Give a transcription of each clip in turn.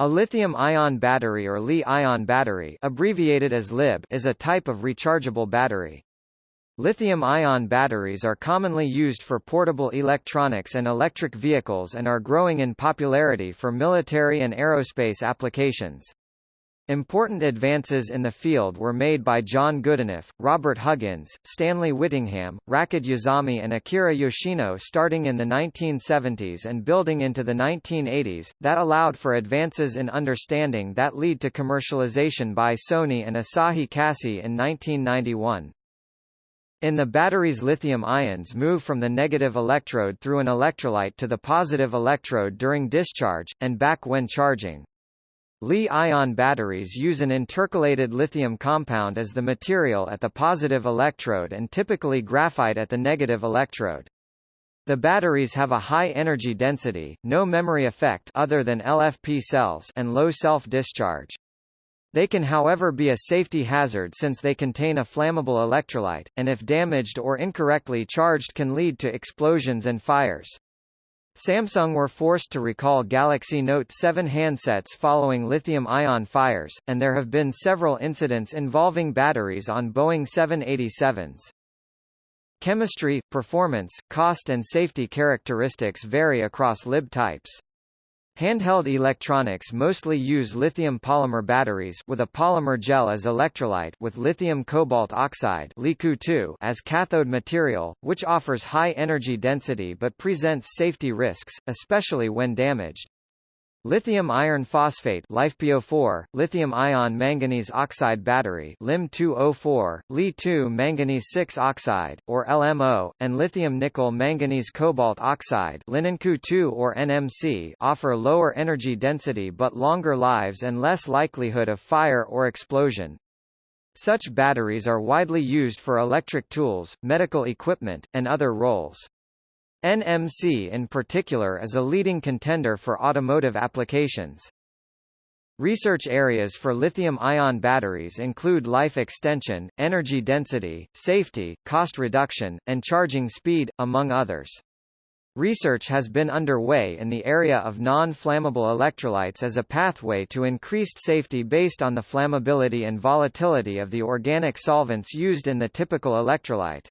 A lithium-ion battery or Li-ion battery abbreviated as LIB is a type of rechargeable battery. Lithium-ion batteries are commonly used for portable electronics and electric vehicles and are growing in popularity for military and aerospace applications. Important advances in the field were made by John Goodenough, Robert Huggins, Stanley Whittingham, Rachid Yazami and Akira Yoshino starting in the 1970s and building into the 1980s, that allowed for advances in understanding that lead to commercialization by Sony and Asahi Kasei in 1991. In the batteries lithium ions move from the negative electrode through an electrolyte to the positive electrode during discharge, and back when charging. Li-ion batteries use an intercalated lithium compound as the material at the positive electrode and typically graphite at the negative electrode. The batteries have a high energy density, no memory effect other than LFP cells and low self-discharge. They can however be a safety hazard since they contain a flammable electrolyte, and if damaged or incorrectly charged can lead to explosions and fires. Samsung were forced to recall Galaxy Note 7 handsets following lithium-ion fires, and there have been several incidents involving batteries on Boeing 787s. Chemistry, performance, cost and safety characteristics vary across lib types. Handheld electronics mostly use lithium polymer batteries with a polymer gel as electrolyte with lithium cobalt oxide as cathode material, which offers high energy density but presents safety risks, especially when damaged. Lithium iron phosphate LiFePO4, lithium ion manganese oxide battery LiM2O4, Li2 manganese 6 oxide or LMO, and lithium nickel manganese cobalt oxide LiNiCO2 or NMC offer lower energy density but longer lives and less likelihood of fire or explosion. Such batteries are widely used for electric tools, medical equipment, and other roles. NMC in particular is a leading contender for automotive applications. Research areas for lithium-ion batteries include life extension, energy density, safety, cost reduction, and charging speed, among others. Research has been underway in the area of non-flammable electrolytes as a pathway to increased safety based on the flammability and volatility of the organic solvents used in the typical electrolyte.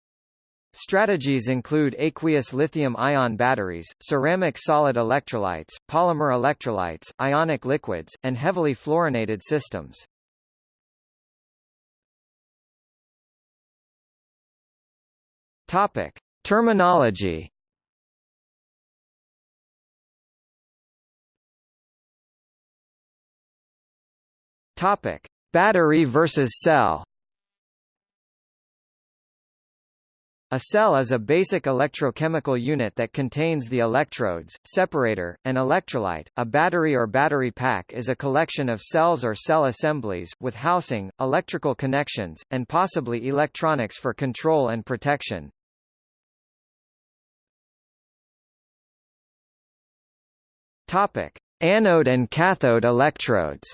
Strategies include aqueous lithium-ion batteries, ceramic solid electrolytes, polymer electrolytes, ionic liquids, and heavily fluorinated systems. Topic: Terminology. Topic: Battery versus cell. A cell is a basic electrochemical unit that contains the electrodes, separator, and electrolyte. A battery or battery pack is a collection of cells or cell assemblies, with housing, electrical connections, and possibly electronics for control and protection. Topic: Anode and cathode electrodes.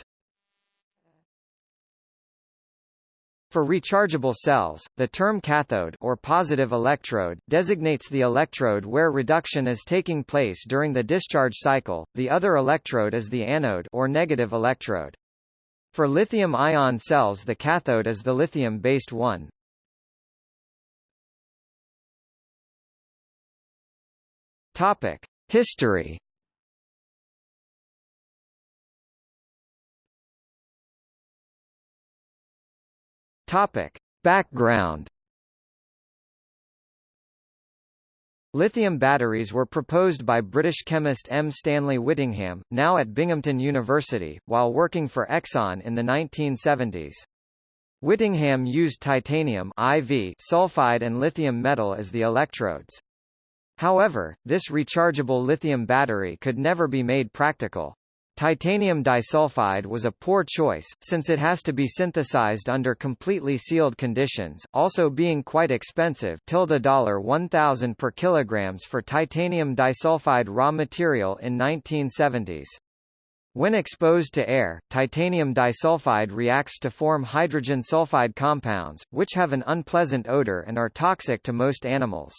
For rechargeable cells, the term cathode or positive electrode designates the electrode where reduction is taking place during the discharge cycle. The other electrode is the anode or negative electrode. For lithium-ion cells the cathode is the lithium-based one. Topic: History Topic. Background Lithium batteries were proposed by British chemist M. Stanley Whittingham, now at Binghamton University, while working for Exxon in the 1970s. Whittingham used titanium IV sulfide and lithium metal as the electrodes. However, this rechargeable lithium battery could never be made practical. Titanium disulfide was a poor choice, since it has to be synthesized under completely sealed conditions, also being quite expensive tilde $1000 per kilograms for titanium disulfide raw material in 1970s. When exposed to air, titanium disulfide reacts to form hydrogen sulfide compounds, which have an unpleasant odor and are toxic to most animals.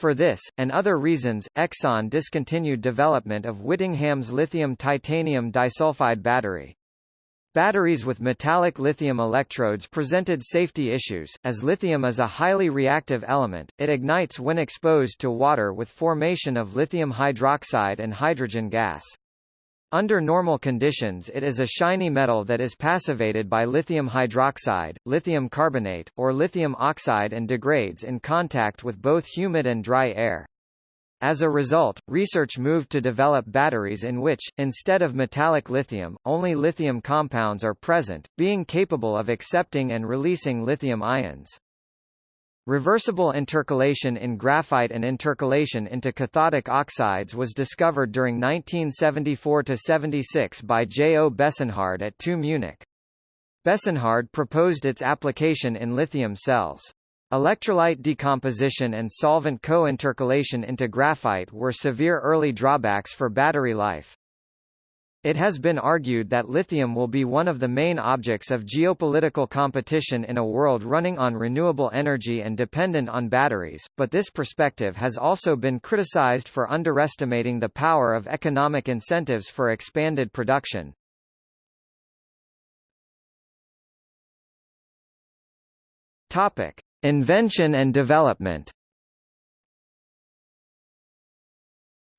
For this, and other reasons, Exxon discontinued development of Whittingham's lithium-titanium disulfide battery. Batteries with metallic lithium electrodes presented safety issues, as lithium is a highly reactive element, it ignites when exposed to water with formation of lithium hydroxide and hydrogen gas. Under normal conditions it is a shiny metal that is passivated by lithium hydroxide, lithium carbonate, or lithium oxide and degrades in contact with both humid and dry air. As a result, research moved to develop batteries in which, instead of metallic lithium, only lithium compounds are present, being capable of accepting and releasing lithium ions. Reversible intercalation in graphite and intercalation into cathodic oxides was discovered during 1974–76 by J. O. Besenhard at TU Munich. Besenhard proposed its application in lithium cells. Electrolyte decomposition and solvent co-intercalation into graphite were severe early drawbacks for battery life. It has been argued that lithium will be one of the main objects of geopolitical competition in a world running on renewable energy and dependent on batteries, but this perspective has also been criticized for underestimating the power of economic incentives for expanded production. Topic: Invention and development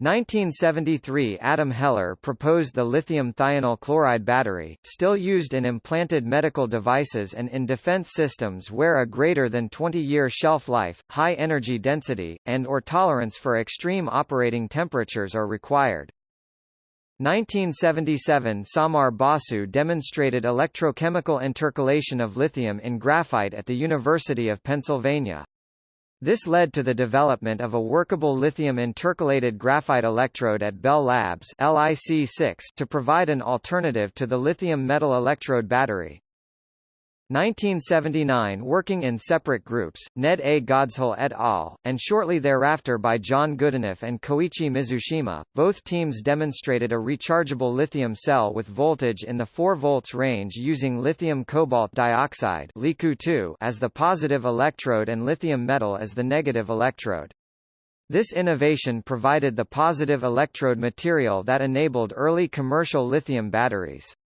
1973 Adam Heller proposed the lithium thionyl chloride battery, still used in implanted medical devices and in defense systems where a greater than 20-year shelf life, high energy density, and or tolerance for extreme operating temperatures are required. 1977 Samar Basu demonstrated electrochemical intercalation of lithium in graphite at the University of Pennsylvania. This led to the development of a workable lithium intercalated graphite electrode at Bell Labs LIC6 to provide an alternative to the lithium metal electrode battery. 1979 working in separate groups, Ned A. Godshall et al., and shortly thereafter by John Goodenough and Koichi Mizushima, both teams demonstrated a rechargeable lithium cell with voltage in the 4 volts range using lithium cobalt dioxide as the positive electrode and lithium metal as the negative electrode. This innovation provided the positive electrode material that enabled early commercial lithium batteries.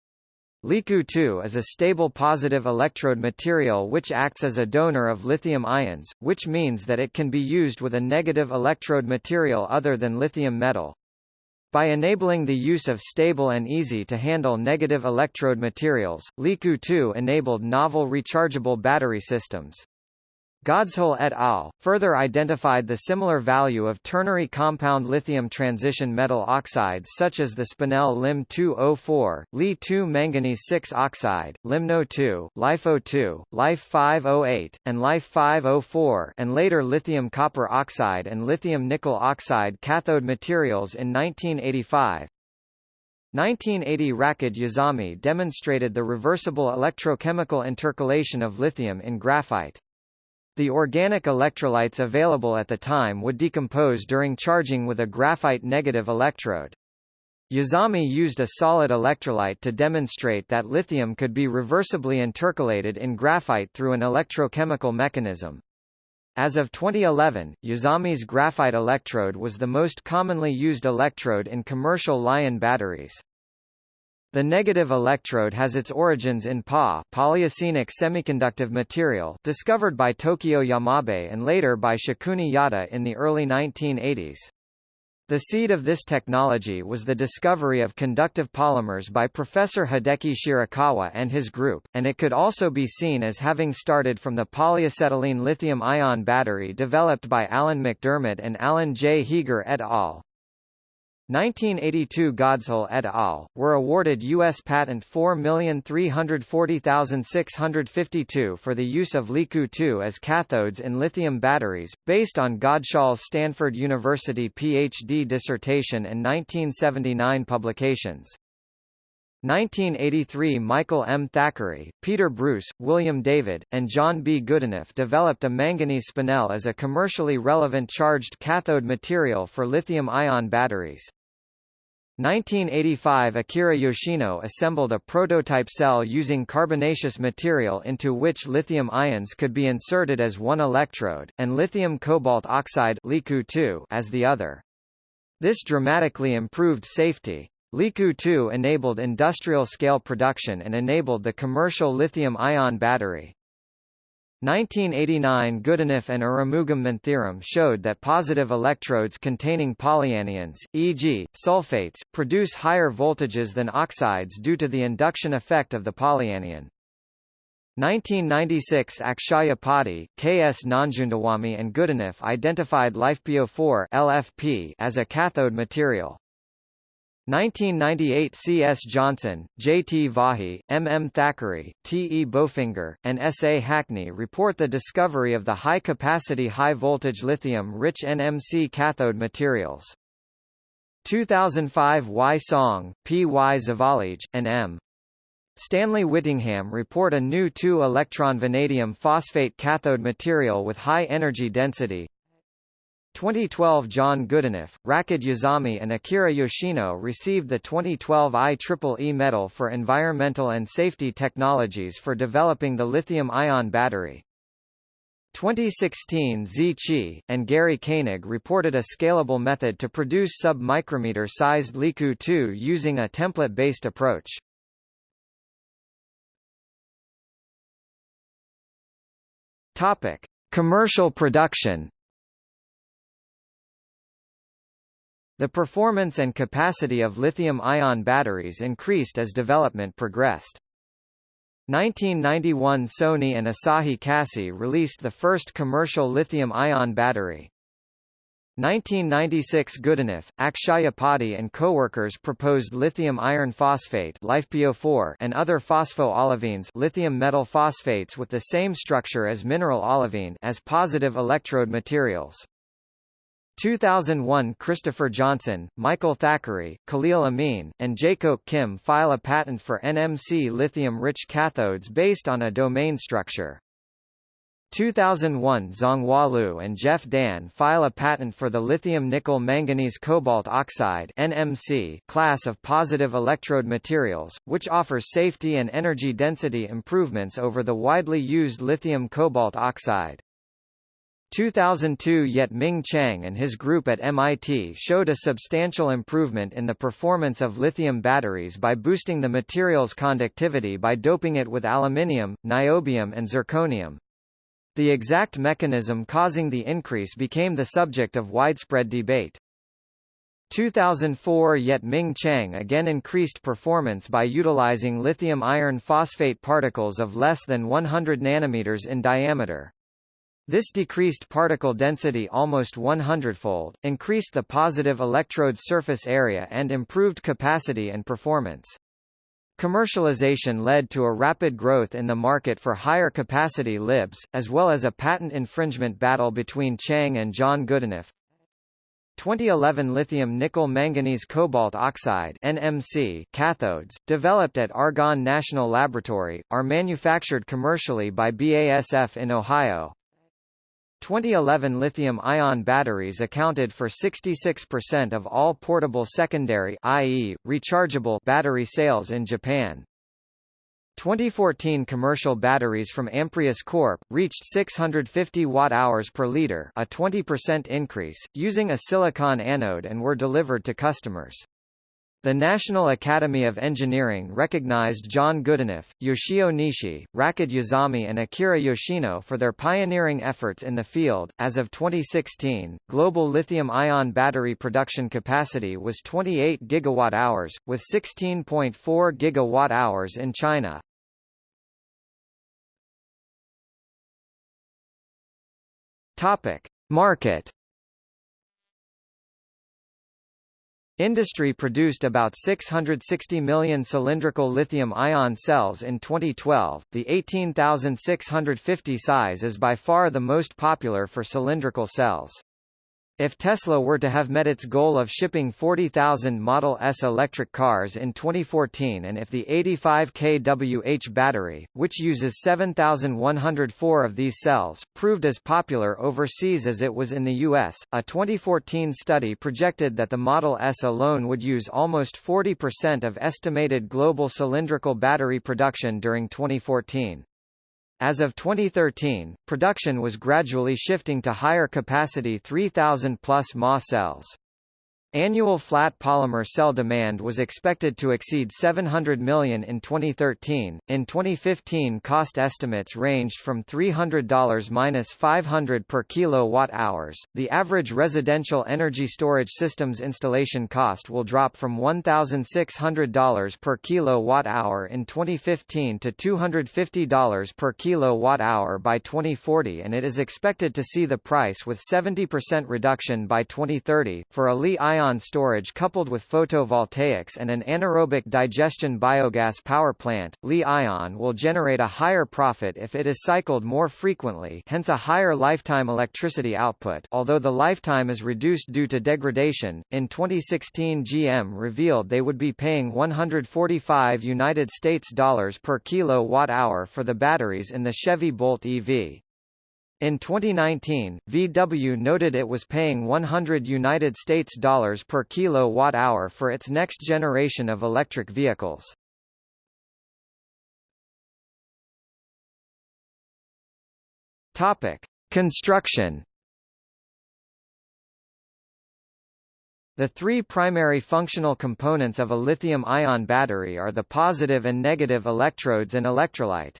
LiCoO2 is a stable positive electrode material which acts as a donor of lithium ions, which means that it can be used with a negative electrode material other than lithium metal. By enabling the use of stable and easy-to-handle negative electrode materials, LiCoO2 enabled novel rechargeable battery systems. Godshall et al. further identified the similar value of ternary compound lithium transition metal oxides such as the spinel Lim-204, Li-2 manganese-6 oxide, Limno-2, LiFeO2, Life-508, and Life-504 and later lithium copper oxide and lithium nickel oxide cathode materials in 1985. 1980 Rachid Yazami demonstrated the reversible electrochemical intercalation of lithium in graphite. The organic electrolytes available at the time would decompose during charging with a graphite negative electrode. Yazami used a solid electrolyte to demonstrate that lithium could be reversibly intercalated in graphite through an electrochemical mechanism. As of 2011, Yazami's graphite electrode was the most commonly used electrode in commercial Li-ion batteries. The negative electrode has its origins in Pa polyacenic semiconductive material discovered by Tokio Yamabe and later by Shikuni Yada in the early 1980s. The seed of this technology was the discovery of conductive polymers by Professor Hideki Shirakawa and his group, and it could also be seen as having started from the polyacetylene lithium-ion battery developed by Alan MacDiarmid and Alan J. Heeger et al. 1982 Godshall et al. were awarded U.S. patent 4340652 for the use of LiCoO2 as cathodes in lithium batteries, based on Godshall's Stanford University PhD dissertation and 1979 publications. 1983 Michael M. Thackeray, Peter Bruce, William David, and John B. Goodenough developed a manganese spinel as a commercially relevant charged cathode material for lithium-ion batteries. 1985 Akira Yoshino assembled a prototype cell using carbonaceous material into which lithium ions could be inserted as one electrode, and lithium cobalt oxide as the other. This dramatically improved safety. LiCoO 2 enabled industrial-scale production and enabled the commercial lithium-ion battery. 1989 Goodenough and Arumugam Manthiram showed that positive electrodes containing polyanions, e.g., sulfates, produce higher voltages than oxides due to the induction effect of the polyanion. 1996 Akshaya Padhi, K.S. Nanjundaswamy and Goodenough identified LiFePO4 LFP as a cathode material. 1998 C. S. Johnson, J. T. Vaughey, M. M. Thackeray, T. E. Bofinger, and S. A. Hackney report the discovery of the high-capacity high-voltage lithium-rich NMC cathode materials. 2005 Y. Song, P. Y. Zavalij, and M. Stanley Whittingham report a new 2-electron vanadium phosphate cathode material with high energy density, 2012 John Goodenough, Rachid Yazami and Akira Yoshino received the 2012 IEEE Medal for Environmental and Safety Technologies for developing the lithium-ion battery. 2016 Zi Qi, and Gary Koenig reported a scalable method to produce sub-micrometer-sized LiCoO 2 using a template-based approach. Topic. Commercial production The performance and capacity of lithium-ion batteries increased as development progressed. 1991 Sony and Asahi Kasei released the first commercial lithium-ion battery. 1996 Goodenough, Akshaya Padhi and co-workers proposed lithium iron phosphate LiFePO4 and other phospho-olivines lithium metal phosphates with the same structure as mineral olivine as positive electrode materials. 2001 Christopher Johnson, Michael Thackeray, Khalil Amine, and Jacob Kim file a patent for NMC lithium-rich cathodes based on a domain structure. 2001 Zhonghua Liu and Jeff Dahn file a patent for the lithium-nickel manganese cobalt oxide NMC class of positive electrode materials, which offers safety and energy density improvements over the widely used lithium cobalt oxide. 2002 Yet Ming Chiang and his group at MIT showed a substantial improvement in the performance of lithium batteries by boosting the material's conductivity by doping it with aluminium, niobium and zirconium. The exact mechanism causing the increase became the subject of widespread debate. 2004 Yet Ming Chiang again increased performance by utilizing lithium iron phosphate particles of less than 100 nanometers in diameter. This decreased particle density almost 100-fold, increased the positive electrode surface area and improved capacity and performance. Commercialization led to a rapid growth in the market for higher capacity LIBs, as well as a patent infringement battle between Chiang and John Goodenough. 2011 lithium nickel manganese cobalt oxide NMC cathodes, developed at Argonne National Laboratory, are manufactured commercially by BASF in Ohio. 2011 lithium-ion batteries accounted for 66% of all portable secondary i.e., rechargeable battery sales in Japan. 2014 commercial batteries from Amprius Corp. reached 650 watt-hours per liter a 20% increase, using a silicon anode and were delivered to customers. The National Academy of Engineering recognized John Goodenough, Yoshio Nishi, Rachid Yazami, and Akira Yoshino for their pioneering efforts in the field. As of 2016, global lithium ion battery production capacity was 28 gigawatt hours, with 16.4 gigawatt hours in China. Topic: Market Industry produced about 660 million cylindrical lithium-ion cells in 2012. The 18650 size is by far the most popular for cylindrical cells. If Tesla were to have met its goal of shipping 40,000 Model S electric cars in 2014 and if the 85 kWh battery, which uses 7,104 of these cells, proved as popular overseas as it was in the US, a 2014 study projected that the Model S alone would use almost 40% of estimated global cylindrical battery production during 2014. As of 2013, production was gradually shifting to higher capacity 3000 plus mAh cells. Annual flat polymer cell demand was expected to exceed 700 million in 2013. In 2015, cost estimates ranged from $300-500 per kilowatt hours. The average residential energy storage systems installation cost will drop from $1,600 per kilowatt hour in 2015 to $250 per kilowatt hour by 2040, and it is expected to see the price with 70% reduction by 2030 for a Li-ion ion storage coupled with photovoltaics and an anaerobic digestion biogas power plant, Li-ion will generate a higher profit if it is cycled more frequently hence a higher lifetime electricity output although the lifetime is reduced due to degradation. In 2016 GM revealed they would be paying 145 United States dollars per kilowatt hour for the batteries in the Chevy Bolt EV. In 2019, VW noted it was paying 100 United States dollars per kilowatt hour for its next generation of electric vehicles. Topic: Construction. The three primary functional components of a lithium-ion battery are the positive and negative electrodes and electrolyte.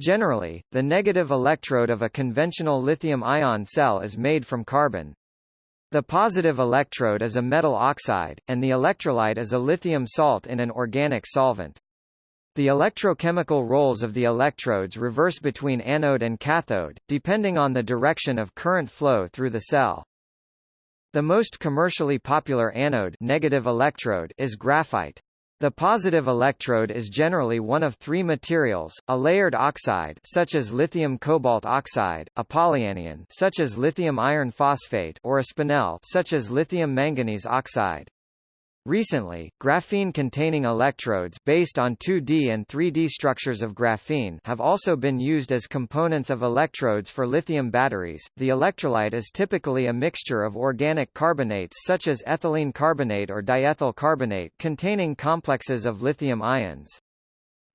Generally, the negative electrode of a conventional lithium-ion cell is made from carbon. The positive electrode is a metal oxide, and the electrolyte is a lithium salt in an organic solvent. The electrochemical roles of the electrodes reverse between anode and cathode, depending on the direction of current flow through the cell. The most commercially popular anode negative electrode is graphite. The positive electrode is generally one of three materials, a layered oxide such as lithium cobalt oxide, a polyanion such as lithium iron phosphate or a spinel such as lithium manganese oxide. Recently, graphene-containing electrodes based on 2D and 3D structures of graphene have also been used as components of electrodes for lithium batteries. The electrolyte is typically a mixture of organic carbonates such as ethylene carbonate or diethyl carbonate containing complexes of lithium ions.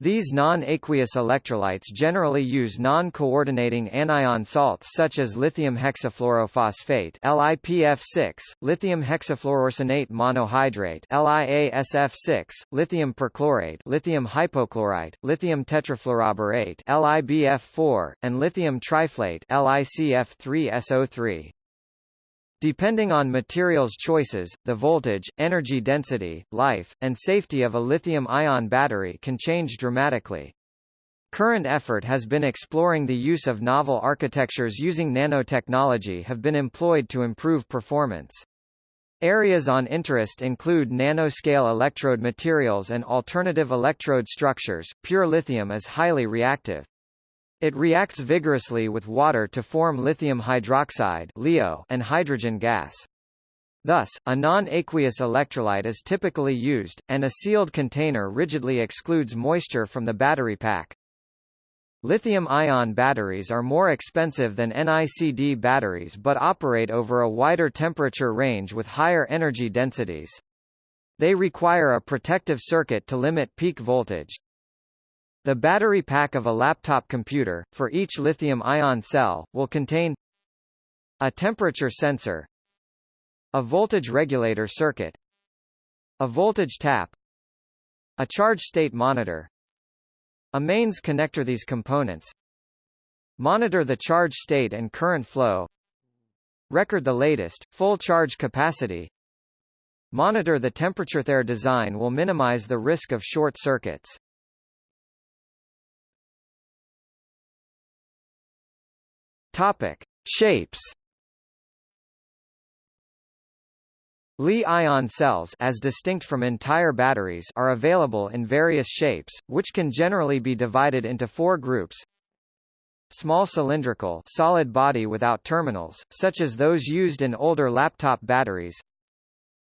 These non-aqueous electrolytes generally use non-coordinating anion salts such as lithium hexafluorophosphate LiPF6, lithium hexafluoroarsenate monohydrate LiASF6, lithium perchlorate lithium hypochlorite, lithium tetrafluoroborate LiBF4, and lithium triflate LiCF3SO3. Depending on materials choices, the voltage, energy density, life, and safety of a lithium-ion battery can change dramatically. Current effort has been exploring the use of novel architectures using nanotechnology have been employed to improve performance. Areas on interest include nanoscale electrode materials and alternative electrode structures. Pure lithium is highly reactive. It reacts vigorously with water to form lithium hydroxide (LiO) and hydrogen gas. Thus, a non-aqueous electrolyte is typically used, and a sealed container rigidly excludes moisture from the battery pack. Lithium-ion batteries are more expensive than NICD batteries but operate over a wider temperature range with higher energy densities. They require a protective circuit to limit peak voltage. The battery pack of a laptop computer, for each lithium-ion cell, will contain a temperature sensor, a voltage regulator circuit, a voltage tap, a charge state monitor, a mains connector. These components monitor the charge state and current flow, record the latest, full charge capacity, monitor the temperature. Their design will minimize the risk of short circuits. Topic: Shapes. Li-ion cells as distinct from entire batteries are available in various shapes, which can generally be divided into four groups. small cylindrical solid body without terminals, such as those used in older laptop batteries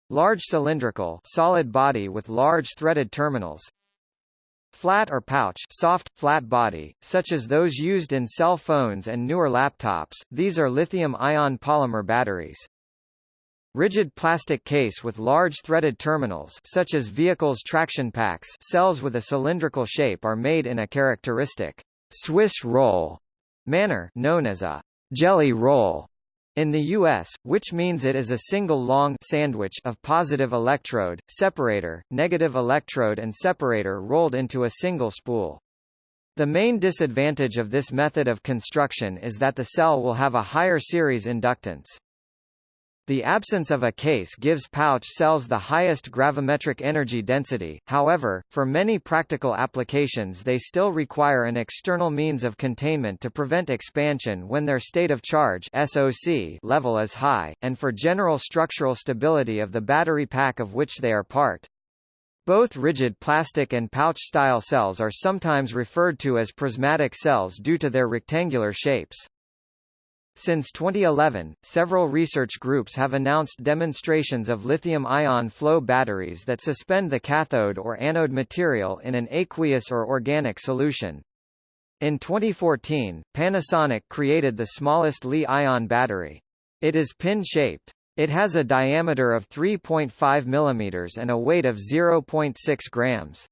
large cylindrical solid body with large threaded terminals flat or pouch soft, flat body, such as those used in cell phones and newer laptops, these are lithium-ion polymer batteries. Rigid plastic case with large threaded terminals such as vehicles' traction packs cells with a cylindrical shape are made in a characteristic Swiss roll manner known as a jelly roll in the U.S., which means it is a single long sandwich of positive electrode, separator, negative electrode and separator rolled into a single spool. The main disadvantage of this method of construction is that the cell will have a higher series inductance. The absence of a case gives pouch cells the highest gravimetric energy density, however, for many practical applications they still require an external means of containment to prevent expansion when their state of charge SOC level is high, and for general structural stability of the battery pack of which they are part. Both rigid plastic and pouch-style cells are sometimes referred to as prismatic cells due to their rectangular shapes. Since 2011, several research groups have announced demonstrations of lithium-ion flow batteries that suspend the cathode or anode material in an aqueous or organic solution. In 2014, Panasonic created the smallest Li-ion battery. It is pin-shaped. It has a diameter of 3.5 mm and a weight of 0.6 grams.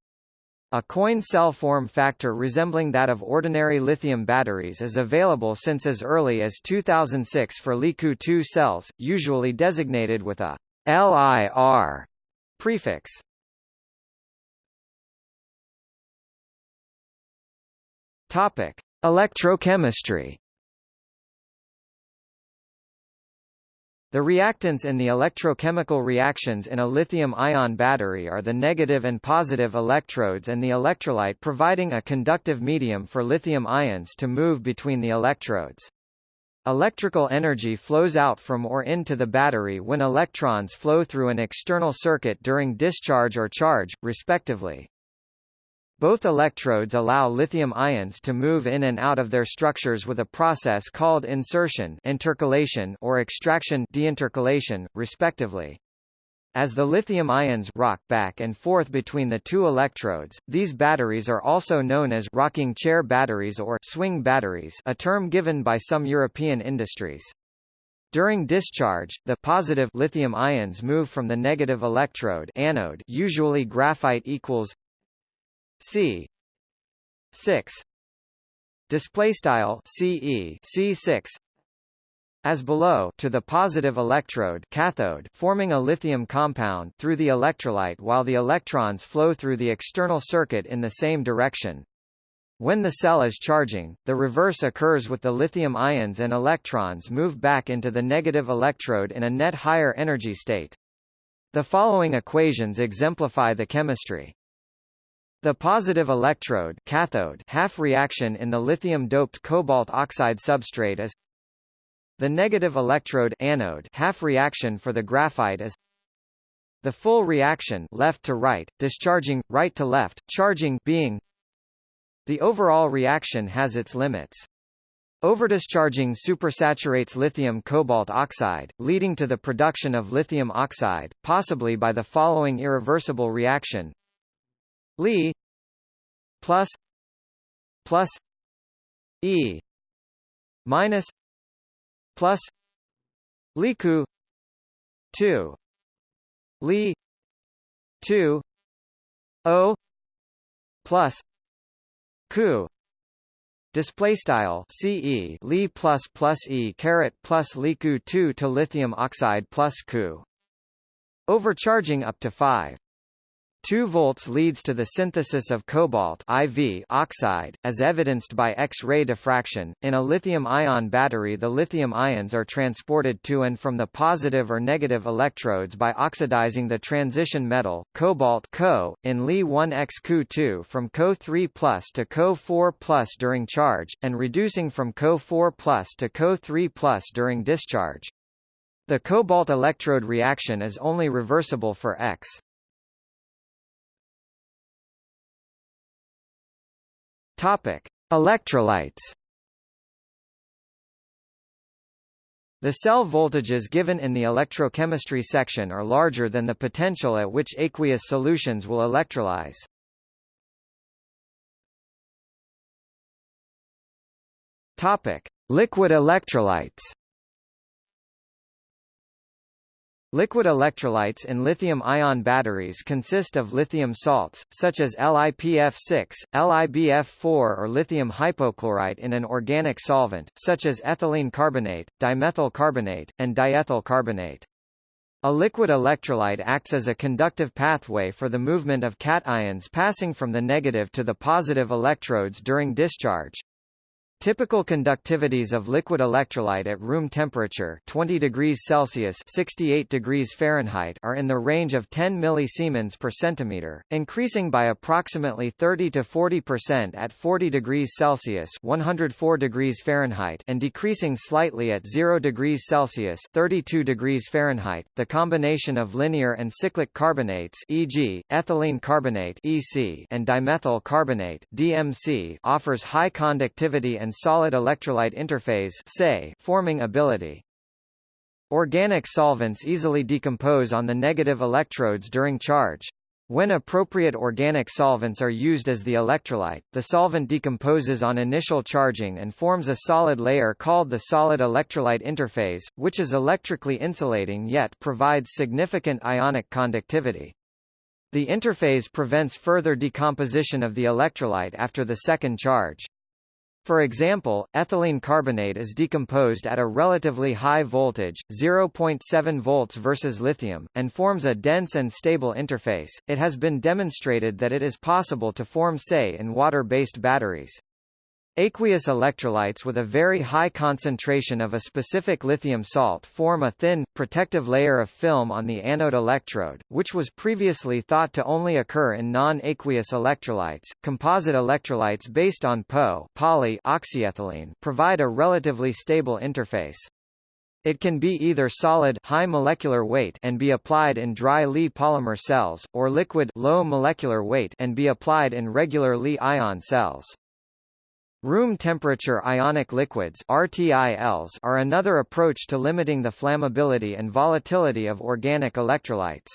A coin cell form factor resembling that of ordinary lithium batteries is available since as early as 2006 for LiCoO 2 cells, usually designated with a LIR prefix. Topic: Electrochemistry The reactants in the electrochemical reactions in a lithium-ion battery are the negative and positive electrodes and the electrolyte providing a conductive medium for lithium ions to move between the electrodes. Electrical energy flows out from or into the battery when electrons flow through an external circuit during discharge or charge, respectively. Both electrodes allow lithium ions to move in and out of their structures with a process called insertion intercalation or extraction deintercalation, respectively. As the lithium ions rock back and forth between the two electrodes, these batteries are also known as rocking chair batteries or swing batteries a term given by some European industries. During discharge, the positive lithium ions move from the negative electrode anode usually graphite equals C six display style CE C6 as below to the positive electrode cathode forming a lithium compound through the electrolyte while the electrons flow through the external circuit in the same direction. When the cell is charging, the reverse occurs with the lithium ions and electrons move back into the negative electrode in a net higher energy state. The following equations exemplify the chemistry. The positive electrode cathode half reaction in the lithium-doped cobalt oxide substrate is the negative electrode anode half reaction for the graphite is the full reaction left to right, discharging, right to left, charging being the overall reaction has its limits. Overdischarging supersaturates lithium cobalt oxide, leading to the production of lithium oxide, possibly by the following irreversible reaction Li plus plus E minus plus Liku two. Li two O plus Ku. Display style CE Li plus plus E caret plus Liku 2 to lithium oxide plus Ku. Overcharging up to 5 2 volts leads to the synthesis of cobalt IV oxide, as evidenced by X-ray diffraction. In a lithium-ion battery the lithium ions are transported to and from the positive or negative electrodes by oxidizing the transition metal, cobalt Co, in Li1X-Cu2 from Co3 to Co4 during charge, and reducing from Co4 to Co3 during discharge. The cobalt electrode reaction is only reversible for X. Topic: Electrolytes. The cell voltages given in the electrochemistry section are larger than the potential at which aqueous solutions will electrolyze. Topic: Liquid electrolytes. Liquid electrolytes in lithium-ion batteries consist of lithium salts, such as LiPF6, LiBF4 or lithium hypochlorite in an organic solvent, such as ethylene carbonate, dimethyl carbonate, and diethyl carbonate. A liquid electrolyte acts as a conductive pathway for the movement of cations passing from the negative to the positive electrodes during discharge. Typical conductivities of liquid electrolyte at room temperature 20 degrees Celsius 68 degrees Fahrenheit are in the range of 10 millisiemens per centimeter, increasing by approximately 30 to 40% at 40 degrees Celsius 104 degrees Fahrenheit and decreasing slightly at 0 degrees Celsius 32 degrees Fahrenheit. The combination of linear and cyclic carbonates e.g., ethylene carbonate EC and dimethyl carbonate DMC offers high conductivity and solid electrolyte interphase forming ability. Organic solvents easily decompose on the negative electrodes during charge. When appropriate organic solvents are used as the electrolyte, the solvent decomposes on initial charging and forms a solid layer called the solid electrolyte interphase, which is electrically insulating yet provides significant ionic conductivity. The interphase prevents further decomposition of the electrolyte after the second charge. For example, ethylene carbonate is decomposed at a relatively high voltage, 0.7 volts versus lithium, and forms a dense and stable interface. It has been demonstrated that it is possible to form say in water-based batteries. Aqueous electrolytes with a very high concentration of a specific lithium salt form a thin, protective layer of film on the anode electrode, which was previously thought to only occur in non-aqueous electrolytes. Composite electrolytes based on PO poly oxyethylene provide a relatively stable interface. It can be either solid high molecular weight and be applied in dry Li polymer cells, or liquid low molecular weight and be applied in regular Li ion cells. Room temperature ionic liquids RTILs are another approach to limiting the flammability and volatility of organic electrolytes.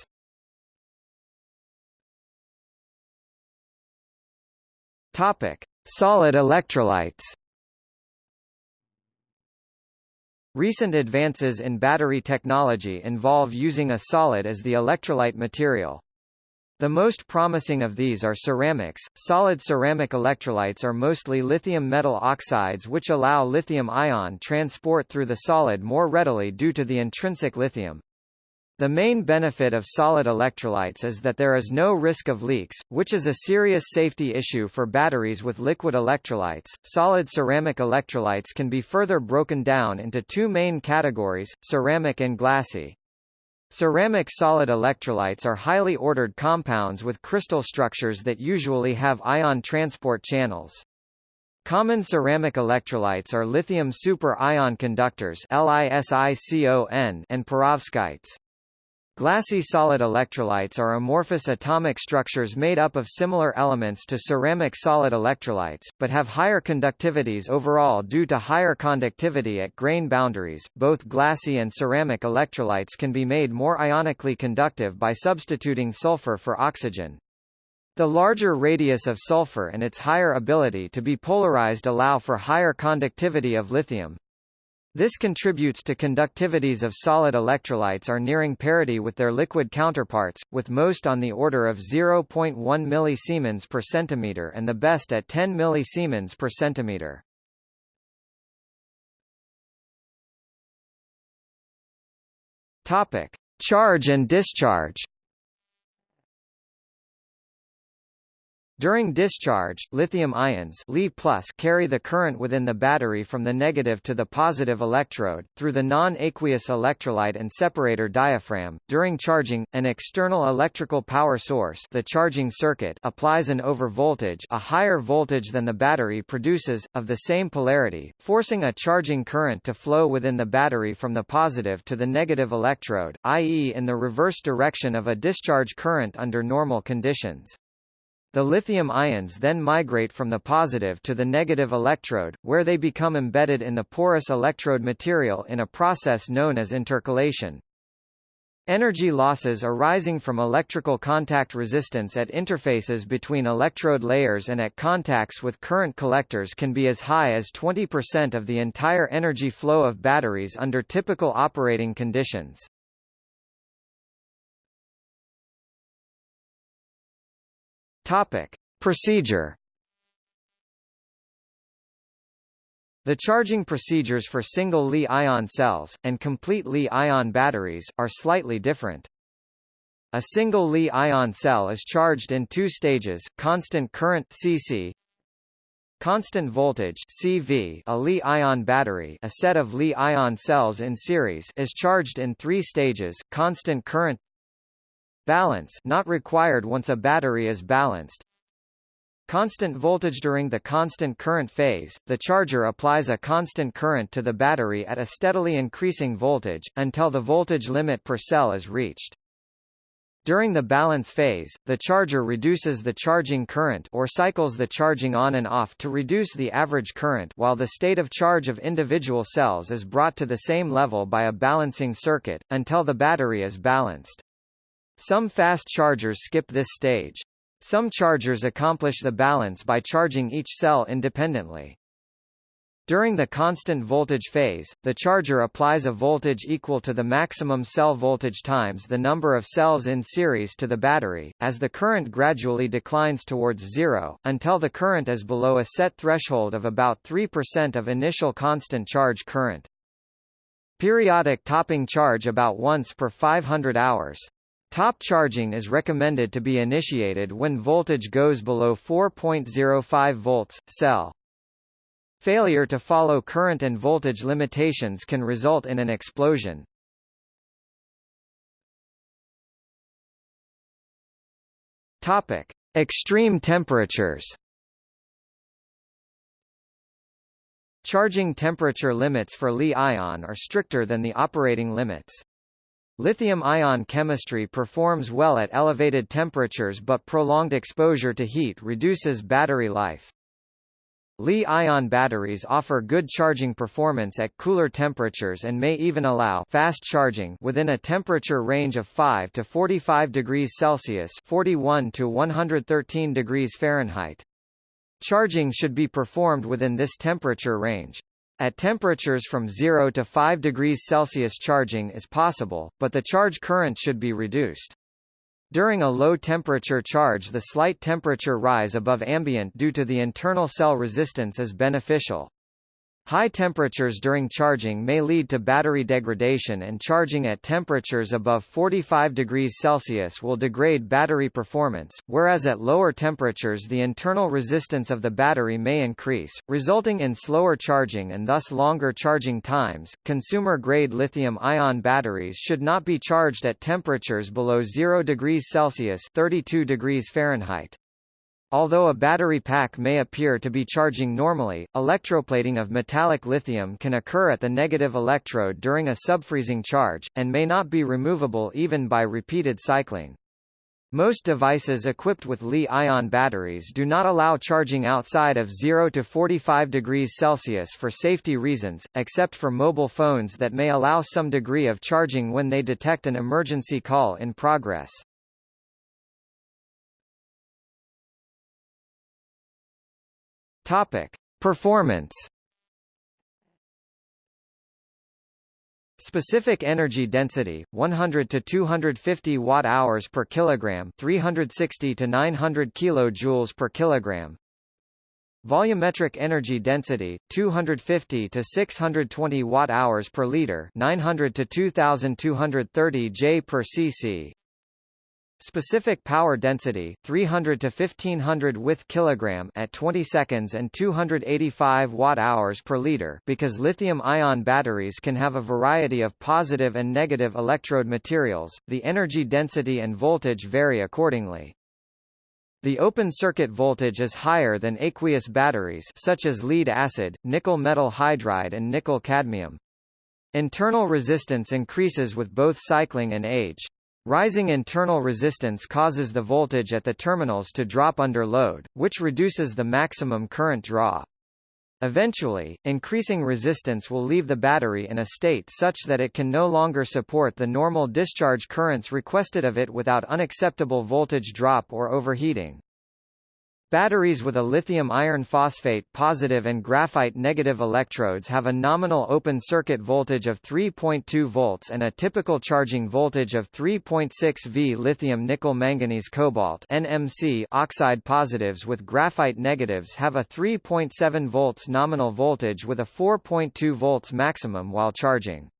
Topic: Solid electrolytes. Recent advances in battery technology involve using a solid as the electrolyte material. The most promising of these are ceramics. Solid ceramic electrolytes are mostly lithium metal oxides which allow lithium-ion transport through the solid more readily due to the intrinsic lithium. The main benefit of solid electrolytes is that there is no risk of leaks, which is a serious safety issue for batteries with liquid electrolytes. Solid ceramic electrolytes can be further broken down into two main categories, ceramic and glassy. Ceramic solid electrolytes are highly ordered compounds with crystal structures that usually have ion transport channels. Common ceramic electrolytes are lithium super-ion conductors and perovskites. Glassy solid electrolytes are amorphous atomic structures made up of similar elements to ceramic solid electrolytes, but have higher conductivities overall due to higher conductivity at grain boundaries. Both glassy and ceramic electrolytes can be made more ionically conductive by substituting sulfur for oxygen. The larger radius of sulfur and its higher ability to be polarized allow for higher conductivity of lithium. This contributes to conductivities of solid electrolytes are nearing parity with their liquid counterparts, with most on the order of 0.1 millisiemens per centimeter and the best at 10 millisiemens per centimeter. Topic: Charge and discharge. During discharge, lithium ions Li carry the current within the battery from the negative to the positive electrode, through the non-aqueous electrolyte and separator diaphragm. During charging, an external electrical power source the charging circuit applies an overvoltage a higher voltage than the battery produces, of the same polarity, forcing a charging current to flow within the battery from the positive to the negative electrode, i.e. in the reverse direction of a discharge current under normal conditions. The lithium ions then migrate from the positive to the negative electrode, where they become embedded in the porous electrode material in a process known as intercalation. Energy losses arising from electrical contact resistance at interfaces between electrode layers and at contacts with current collectors can be as high as 20% of the entire energy flow of batteries under typical operating conditions. Topic: Procedure. The charging procedures for single Li-ion cells, and complete Li-ion batteries, are slightly different. A single Li-ion cell is charged in two stages, constant current CC, constant voltage CV a Li-ion battery a set of Li-ion cells in series is charged in three stages, constant current balance not required once a battery is balanced Constant voltage During the constant current phase, the charger applies a constant current to the battery at a steadily increasing voltage, until the voltage limit per cell is reached. During the balance phase, the charger reduces the charging current or cycles the charging on and off to reduce the average current while the state of charge of individual cells is brought to the same level by a balancing circuit, until the battery is balanced. Some fast chargers skip this stage. Some chargers accomplish the balance by charging each cell independently. During the constant voltage phase, the charger applies a voltage equal to the maximum cell voltage times the number of cells in series to the battery, as the current gradually declines towards zero, until the current is below a set threshold of about 3% of initial constant charge current. Periodic topping charge about once per 500 hours. Top charging is recommended to be initiated when voltage goes below 4.05 volts, cell. Failure to follow current and voltage limitations can result in an explosion. Topic: Extreme temperatures. Charging temperature limits for Li-ion are stricter than the operating limits. Lithium-ion chemistry performs well at elevated temperatures but prolonged exposure to heat reduces battery life. Li-ion batteries offer good charging performance at cooler temperatures and may even allow fast charging within a temperature range of 5 to 45 degrees Celsius 41 to 113 degrees Fahrenheit. Charging should be performed within this temperature range. At temperatures from 0 to 5 degrees Celsius charging is possible, but the charge current should be reduced. During a low-temperature charge the slight temperature rise above ambient due to the internal cell resistance is beneficial. High temperatures during charging may lead to battery degradation and charging at temperatures above 45 degrees Celsius will degrade battery performance, whereas at lower temperatures the internal resistance of the battery may increase, resulting in slower charging and thus longer charging times. Consumer-grade lithium-ion batteries should not be charged at temperatures below 0 degrees Celsius 32 degrees Fahrenheit. Although a battery pack may appear to be charging normally, electroplating of metallic lithium can occur at the negative electrode during a subfreezing charge, and may not be removable even by repeated cycling. Most devices equipped with Li-ion batteries do not allow charging outside of 0 to 45 degrees Celsius for safety reasons, except for mobile phones that may allow some degree of charging when they detect an emergency call in progress. Topic: Performance. Specific energy density 100 to 250 watt hours per kilogram, 360 to 900 kilojoules per kilogram. Volumetric energy density 250 to 620 watt hours per liter, 900 to 2230 J per cc. Specific power density 300 to 1500 with kilogram at 20 seconds and 285 watt-hours per liter because lithium-ion batteries can have a variety of positive and negative electrode materials, the energy density and voltage vary accordingly. The open circuit voltage is higher than aqueous batteries such as lead acid, nickel metal hydride and nickel cadmium. Internal resistance increases with both cycling and age. Rising internal resistance causes the voltage at the terminals to drop under load, which reduces the maximum current draw. Eventually, increasing resistance will leave the battery in a state such that it can no longer support the normal discharge currents requested of it without unacceptable voltage drop or overheating. Batteries with a lithium iron phosphate positive and graphite negative electrodes have a nominal open circuit voltage of 3.2 volts and a typical charging voltage of 3.6 V. Lithium nickel manganese cobalt NMC oxide positives with graphite negatives have a 3.7 volts nominal voltage with a 4.2 volts maximum while charging.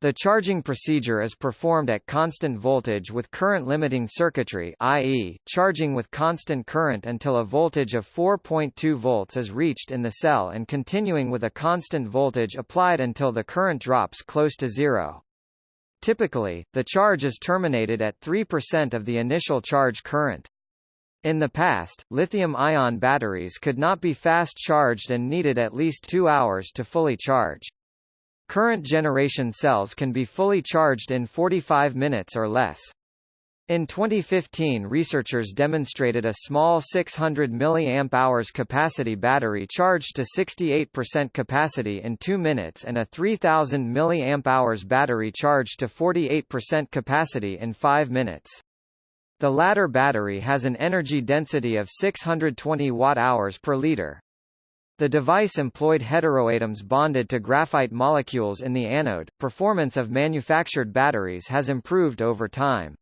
The charging procedure is performed at constant voltage with current limiting circuitry i.e., charging with constant current until a voltage of 4.2 volts is reached in the cell and continuing with a constant voltage applied until the current drops close to zero. Typically, the charge is terminated at 3% of the initial charge current. In the past, lithium-ion batteries could not be fast charged and needed at least two hours to fully charge. Current generation cells can be fully charged in 45 minutes or less. In 2015 researchers demonstrated a small 600 mAh capacity battery charged to 68% capacity in 2 minutes and a 3000 mAh battery charged to 48% capacity in 5 minutes. The latter battery has an energy density of 620 watt-hours per liter. The device employed heteroatoms bonded to graphite molecules in the anode. Performance of manufactured batteries has improved over time.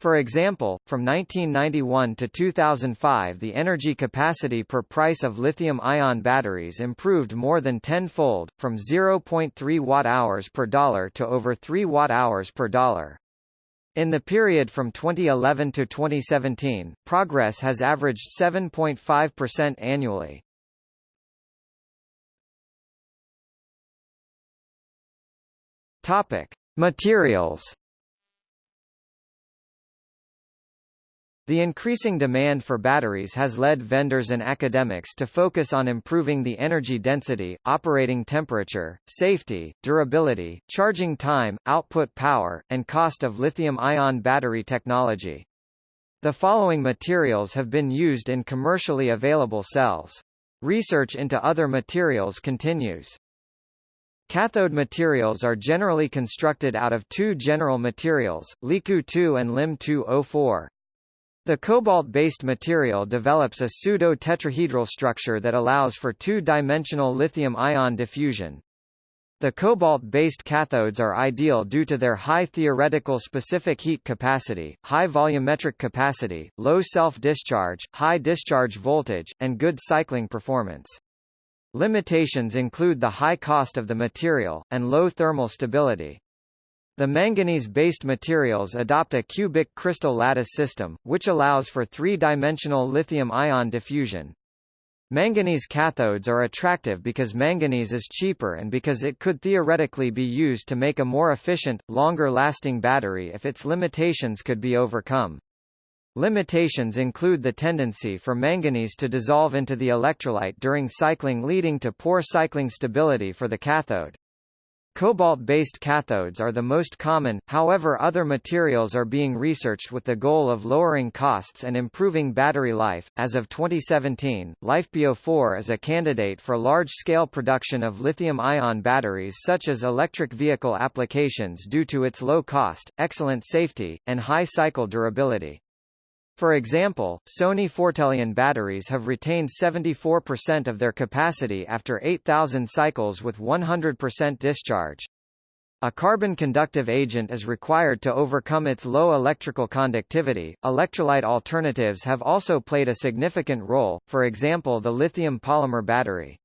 For example, from 1991 to 2005 the energy capacity per price of lithium-ion batteries improved more than tenfold, from 0.3 watt-hours per dollar to over 3 watt-hours per dollar. In the period from 2011 to 2017, progress has averaged 7.5% annually. Topic: Materials. The increasing demand for batteries has led vendors and academics to focus on improving the energy density, operating temperature, safety, durability, charging time, output power, and cost of lithium-ion battery technology. The following materials have been used in commercially available cells. Research into other materials continues. Cathode materials are generally constructed out of two general materials, LiCoO2 and LiMn2O4. The cobalt-based material develops a pseudo-tetrahedral structure that allows for two-dimensional lithium-ion diffusion. The cobalt-based cathodes are ideal due to their high theoretical specific heat capacity, high volumetric capacity, low self-discharge, high discharge voltage, and good cycling performance. Limitations include the high cost of the material, and low thermal stability. The manganese-based materials adopt a cubic crystal lattice system, which allows for three-dimensional lithium-ion diffusion. Manganese cathodes are attractive because manganese is cheaper and because it could theoretically be used to make a more efficient, longer-lasting battery if its limitations could be overcome. Limitations include the tendency for manganese to dissolve into the electrolyte during cycling leading to poor cycling stability for the cathode. Cobalt-based cathodes are the most common, however other materials are being researched with the goal of lowering costs and improving battery life. As of 2017, LiFePO4 is a candidate for large-scale production of lithium-ion batteries such as electric vehicle applications due to its low cost, excellent safety, and high cycle durability. For example, Sony Fortelion batteries have retained 74% of their capacity after 8,000 cycles with 100% discharge. A carbon conductive agent is required to overcome its low electrical conductivity. Electrolyte alternatives have also played a significant role, for example the lithium polymer battery.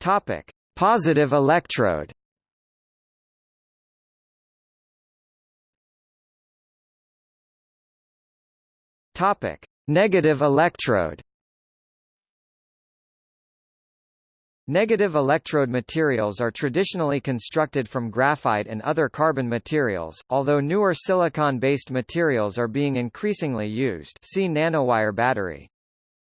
Topic: Positive electrode Topic: Negative electrode. Negative electrode materials are traditionally constructed from graphite and other carbon materials, although newer silicon-based materials are being increasingly used see nanowire battery.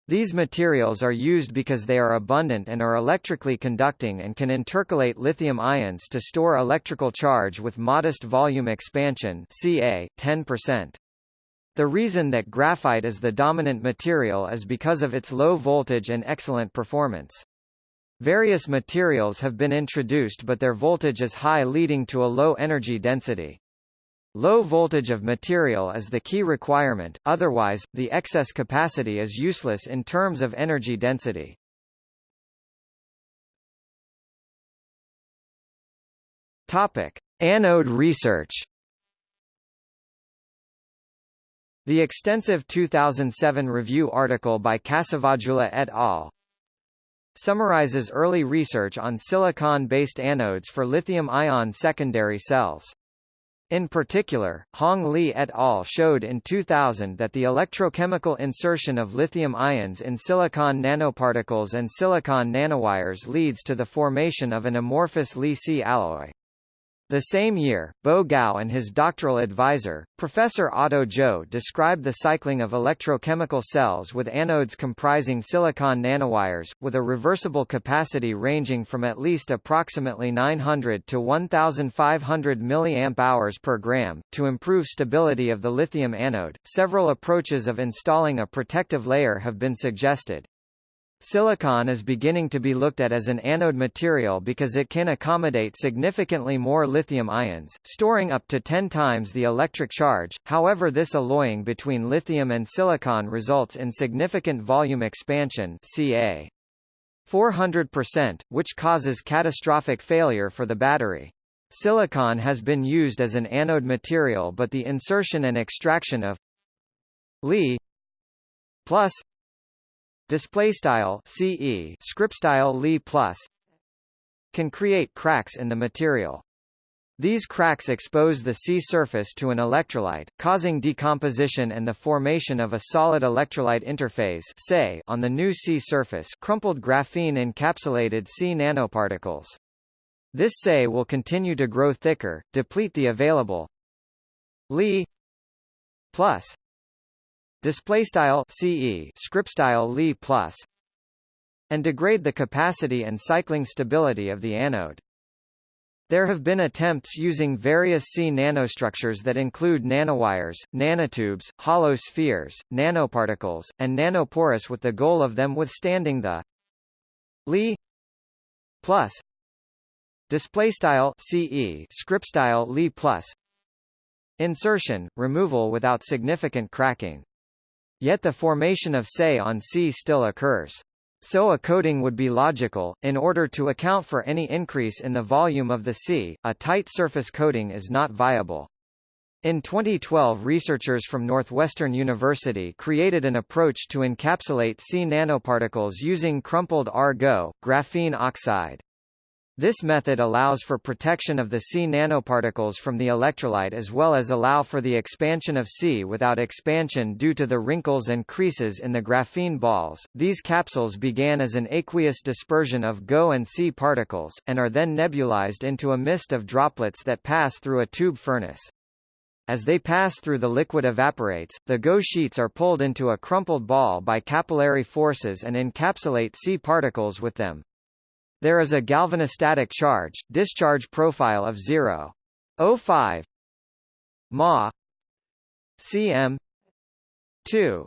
These materials are used because they are abundant and are electrically conducting and can intercalate lithium ions to store electrical charge with modest volume expansion ca 10%. The reason that graphite is the dominant material is because of its low voltage and excellent performance. Various materials have been introduced but their voltage is high leading to a low energy density. Low voltage of material is the key requirement, otherwise, the excess capacity is useless in terms of energy density. Topic. Anode research The extensive 2007 review article by Kasavajjula et al. summarizes early research on silicon-based anodes for lithium-ion secondary cells. In particular, Hong Li et al. showed in 2000 that the electrochemical insertion of lithium ions in silicon nanoparticles and silicon nanowires leads to the formation of an amorphous Li-Si alloy. The same year, Bo Gao and his doctoral advisor, Professor Otto Zhou described the cycling of electrochemical cells with anodes comprising silicon nanowires, with a reversible capacity ranging from at least approximately 900 to 1,500 mAh per gram. To improve stability of the lithium anode, several approaches of installing a protective layer have been suggested. Silicon is beginning to be looked at as an anode material because it can accommodate significantly more lithium ions, storing up to 10 times the electric charge, however this alloying between lithium and silicon results in significant volume expansion ca. 400%, which causes catastrophic failure for the battery. Silicon has been used as an anode material but the insertion and extraction of Li plus display style CE script style Li plus can create cracks in the material. These cracks expose the Si surface to an electrolyte, causing decomposition and the formation of a solid electrolyte interface SEI on the new Si surface crumpled graphene encapsulated Si nanoparticles. This SEI will continue to grow thicker, deplete the available Li plus display style CE script style Li plus and degrade the capacity and cycling stability of the anode. There have been attempts using various C nanostructures that include nanowires, nanotubes, hollow spheres, nanoparticles, and nanoporous with the goal of them withstanding the Li plus display style CE script style Li plus insertion, removal without significant cracking. Yet the formation of Se on Si still occurs. So a coating would be logical, in order to account for any increase in the volume of the Si, a tight surface coating is not viable. In 2012 researchers from Northwestern University created an approach to encapsulate Si nanoparticles using crumpled r-GO, graphene oxide. This method allows for protection of the C nanoparticles from the electrolyte as well as allow for the expansion of C without expansion due to the wrinkles and creases in the graphene balls. These capsules began as an aqueous dispersion of GO and C particles, and are then nebulized into a mist of droplets that pass through a tube furnace. As they pass through the liquid evaporates, the GO sheets are pulled into a crumpled ball by capillary forces and encapsulate C particles with them. There is a galvanostatic charge, discharge profile of 0.05 Ma cm 2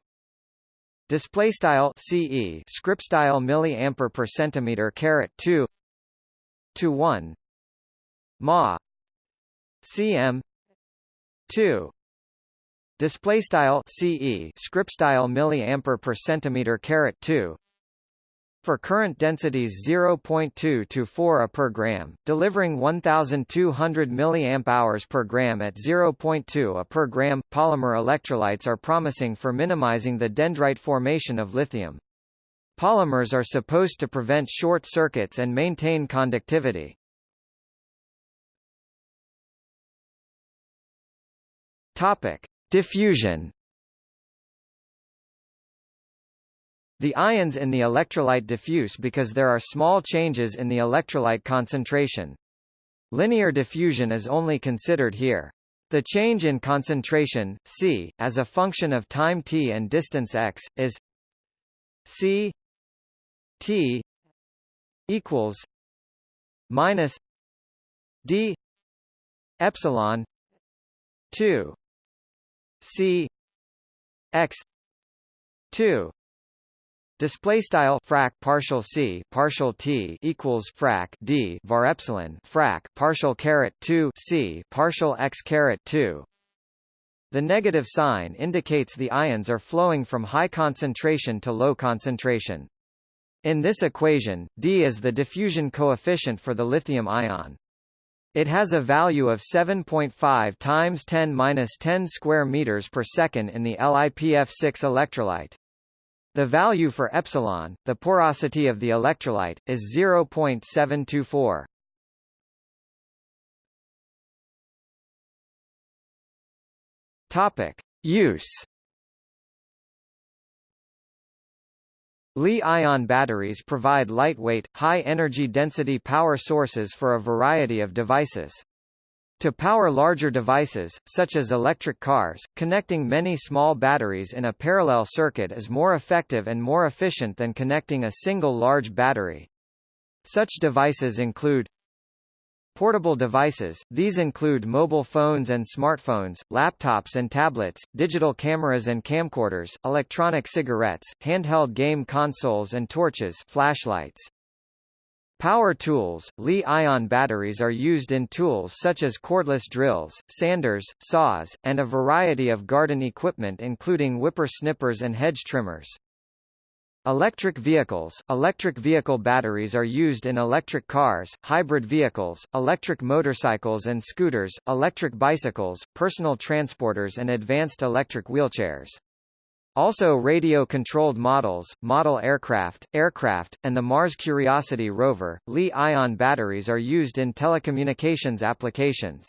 display style CE script style milliampere per centimeter caret 2 to 1 Ma cm 2 display style CE script style milliampere per centimeter caret 2 for current densities 0.2 to 4 A per gram, delivering 1200 mAh per gram at 0.2 A per gram. Polymer electrolytes are promising for minimizing the dendrite formation of lithium. Polymers are supposed to prevent short circuits and maintain conductivity. Topic: Diffusion The ions in the electrolyte diffuse because there are small changes in the electrolyte concentration. Linear diffusion is only considered here. The change in concentration, c, as a function of time t and distance x, is C T equals minus D epsilon 2 C x 2 Display style frac partial c partial t equals frac d var epsilon frac partial caret 2 c partial x caret 2. The negative sign indicates the ions are flowing from high concentration to low concentration. In this equation, d is the diffusion coefficient for the lithium ion. It has a value of 7.5 times 10^-10 square meters per second in the LiPF6 electrolyte. The value for epsilon, the porosity of the electrolyte, is 0.724. Topic: Use Li-ion batteries provide lightweight, high-energy density power sources for a variety of devices. To power larger devices, such as electric cars, connecting many small batteries in a parallel circuit is more effective and more efficient than connecting a single large battery. Such devices include Portable devices, these include mobile phones and smartphones, laptops and tablets, digital cameras and camcorders, electronic cigarettes, handheld game consoles and torches flashlights. Power tools, Li-ion batteries are used in tools such as cordless drills, sanders, saws, and a variety of garden equipment including whipper-snippers and hedge trimmers. Electric vehicles Electric vehicle batteries are used in electric cars, hybrid vehicles, electric motorcycles and scooters, electric bicycles, personal transporters and advanced electric wheelchairs. Also radio-controlled models, model aircraft, aircraft, and the Mars Curiosity rover, Li-ion batteries are used in telecommunications applications.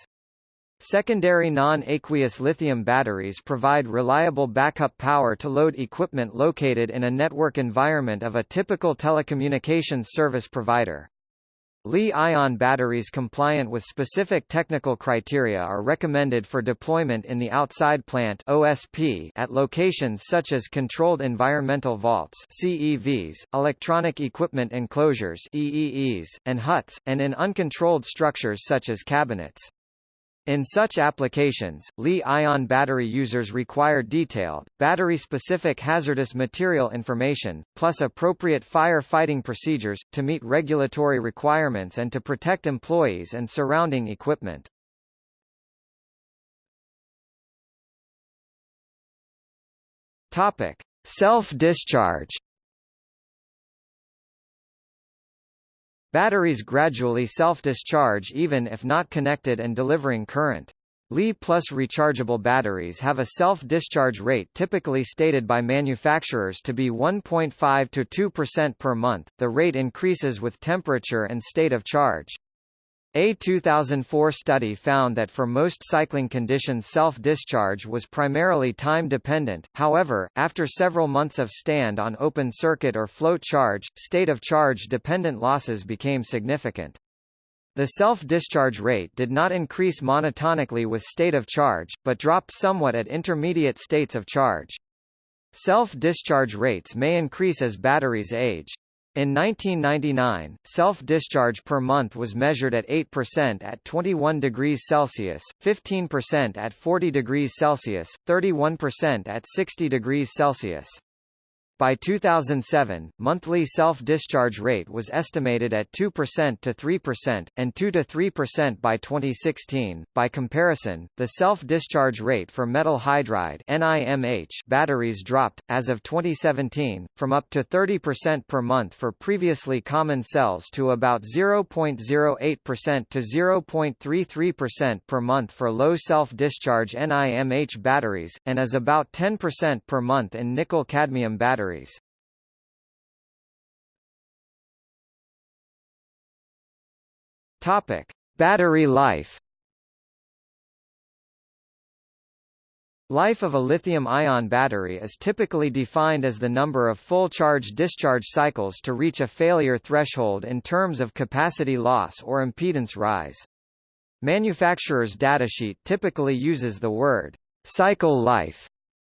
Secondary non-aqueous lithium batteries provide reliable backup power to load equipment located in a network environment of a typical telecommunications service provider. Li-ion batteries compliant with specific technical criteria are recommended for deployment in the outside plant OSP at locations such as controlled environmental vaults CEVs, electronic equipment enclosures EEEs, and huts, and in uncontrolled structures such as cabinets. In such applications, Li-ion battery users require detailed, battery-specific hazardous material information, plus appropriate fire fighting procedures, to meet regulatory requirements and to protect employees and surrounding equipment. Self-discharge Batteries gradually self-discharge even if not connected and delivering current. Li plus rechargeable batteries have a self-discharge rate typically stated by manufacturers to be 1.5 to 2% per month. The rate increases with temperature and state of charge. A 2004 study found that for most cycling conditions self-discharge was primarily time-dependent, however, after several months of stand on open circuit or float charge, state of charge-dependent losses became significant. The self-discharge rate did not increase monotonically with state of charge, but dropped somewhat at intermediate states of charge. Self-discharge rates may increase as batteries age. In 1999, self-discharge per month was measured at 8% at 21 degrees Celsius, 15% at 40 degrees Celsius, 31% at 60 degrees Celsius. By 2007, monthly self-discharge rate was estimated at 2% to 3%, and 2 to 3% by 2016. By comparison, the self-discharge rate for metal hydride (NIMH) batteries dropped, as of 2017, from up to 30% per month for previously common cells to about 0.08% to 0.33% per month for low self-discharge NIMH batteries, and is about 10% per month in nickel-cadmium batteries batteries. Topic: Battery life. Life of a lithium-ion battery is typically defined as the number of full charge-discharge cycles to reach a failure threshold in terms of capacity loss or impedance rise. Manufacturer's datasheet typically uses the word cycle life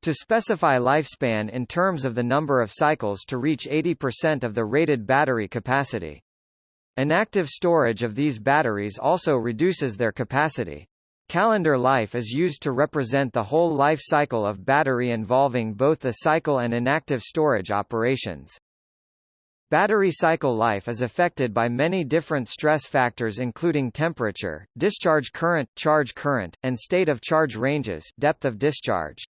To specify lifespan in terms of the number of cycles to reach 80% of the rated battery capacity. Inactive storage of these batteries also reduces their capacity. Calendar life is used to represent the whole life cycle of battery involving both the cycle and inactive storage operations. Battery cycle life is affected by many different stress factors including temperature, discharge current, charge current, and state of charge ranges depth of discharge.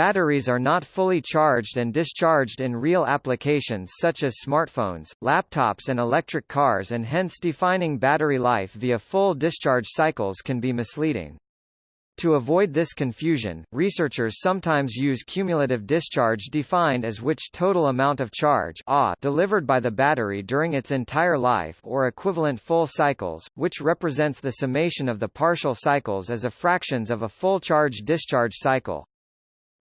Batteries are not fully charged and discharged in real applications such as smartphones, laptops and electric cars and hence defining battery life via full discharge cycles can be misleading. To avoid this confusion, researchers sometimes use cumulative discharge defined as which total amount of charge delivered by the battery during its entire life or equivalent full cycles, which represents the summation of the partial cycles as a fractions of a full charge-discharge cycle.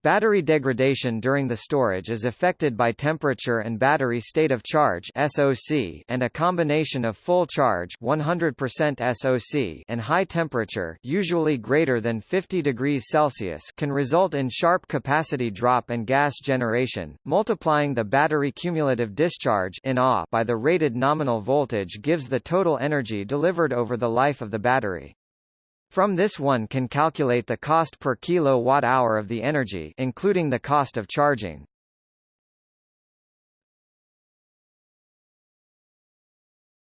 Battery degradation during the storage is affected by temperature and battery state of charge SOC and a combination of full charge 100% SOC and high temperature usually greater than 50 degrees Celsius can result in sharp capacity drop and gas generation. Multiplying the battery cumulative discharge in by the rated nominal voltage gives the total energy delivered over the life of the battery. From this one can calculate the cost per kilowatt-hour of the energy including the cost of charging.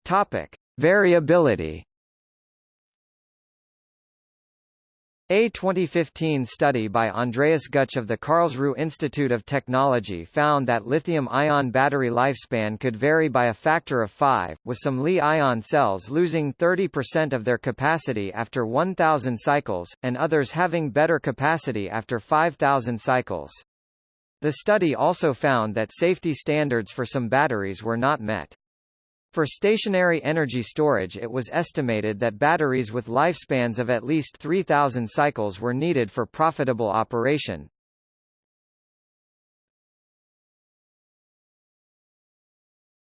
Topic: Variability A 2015 study by Andreas Gutsch of the Karlsruhe Institute of Technology found that lithium-ion battery lifespan could vary by a factor of 5, with some Li-ion cells losing 30% of their capacity after 1,000 cycles, and others having better capacity after 5,000 cycles. The study also found that safety standards for some batteries were not met. For stationary energy storage it was estimated that batteries with lifespans of at least 3,000 cycles were needed for profitable operation.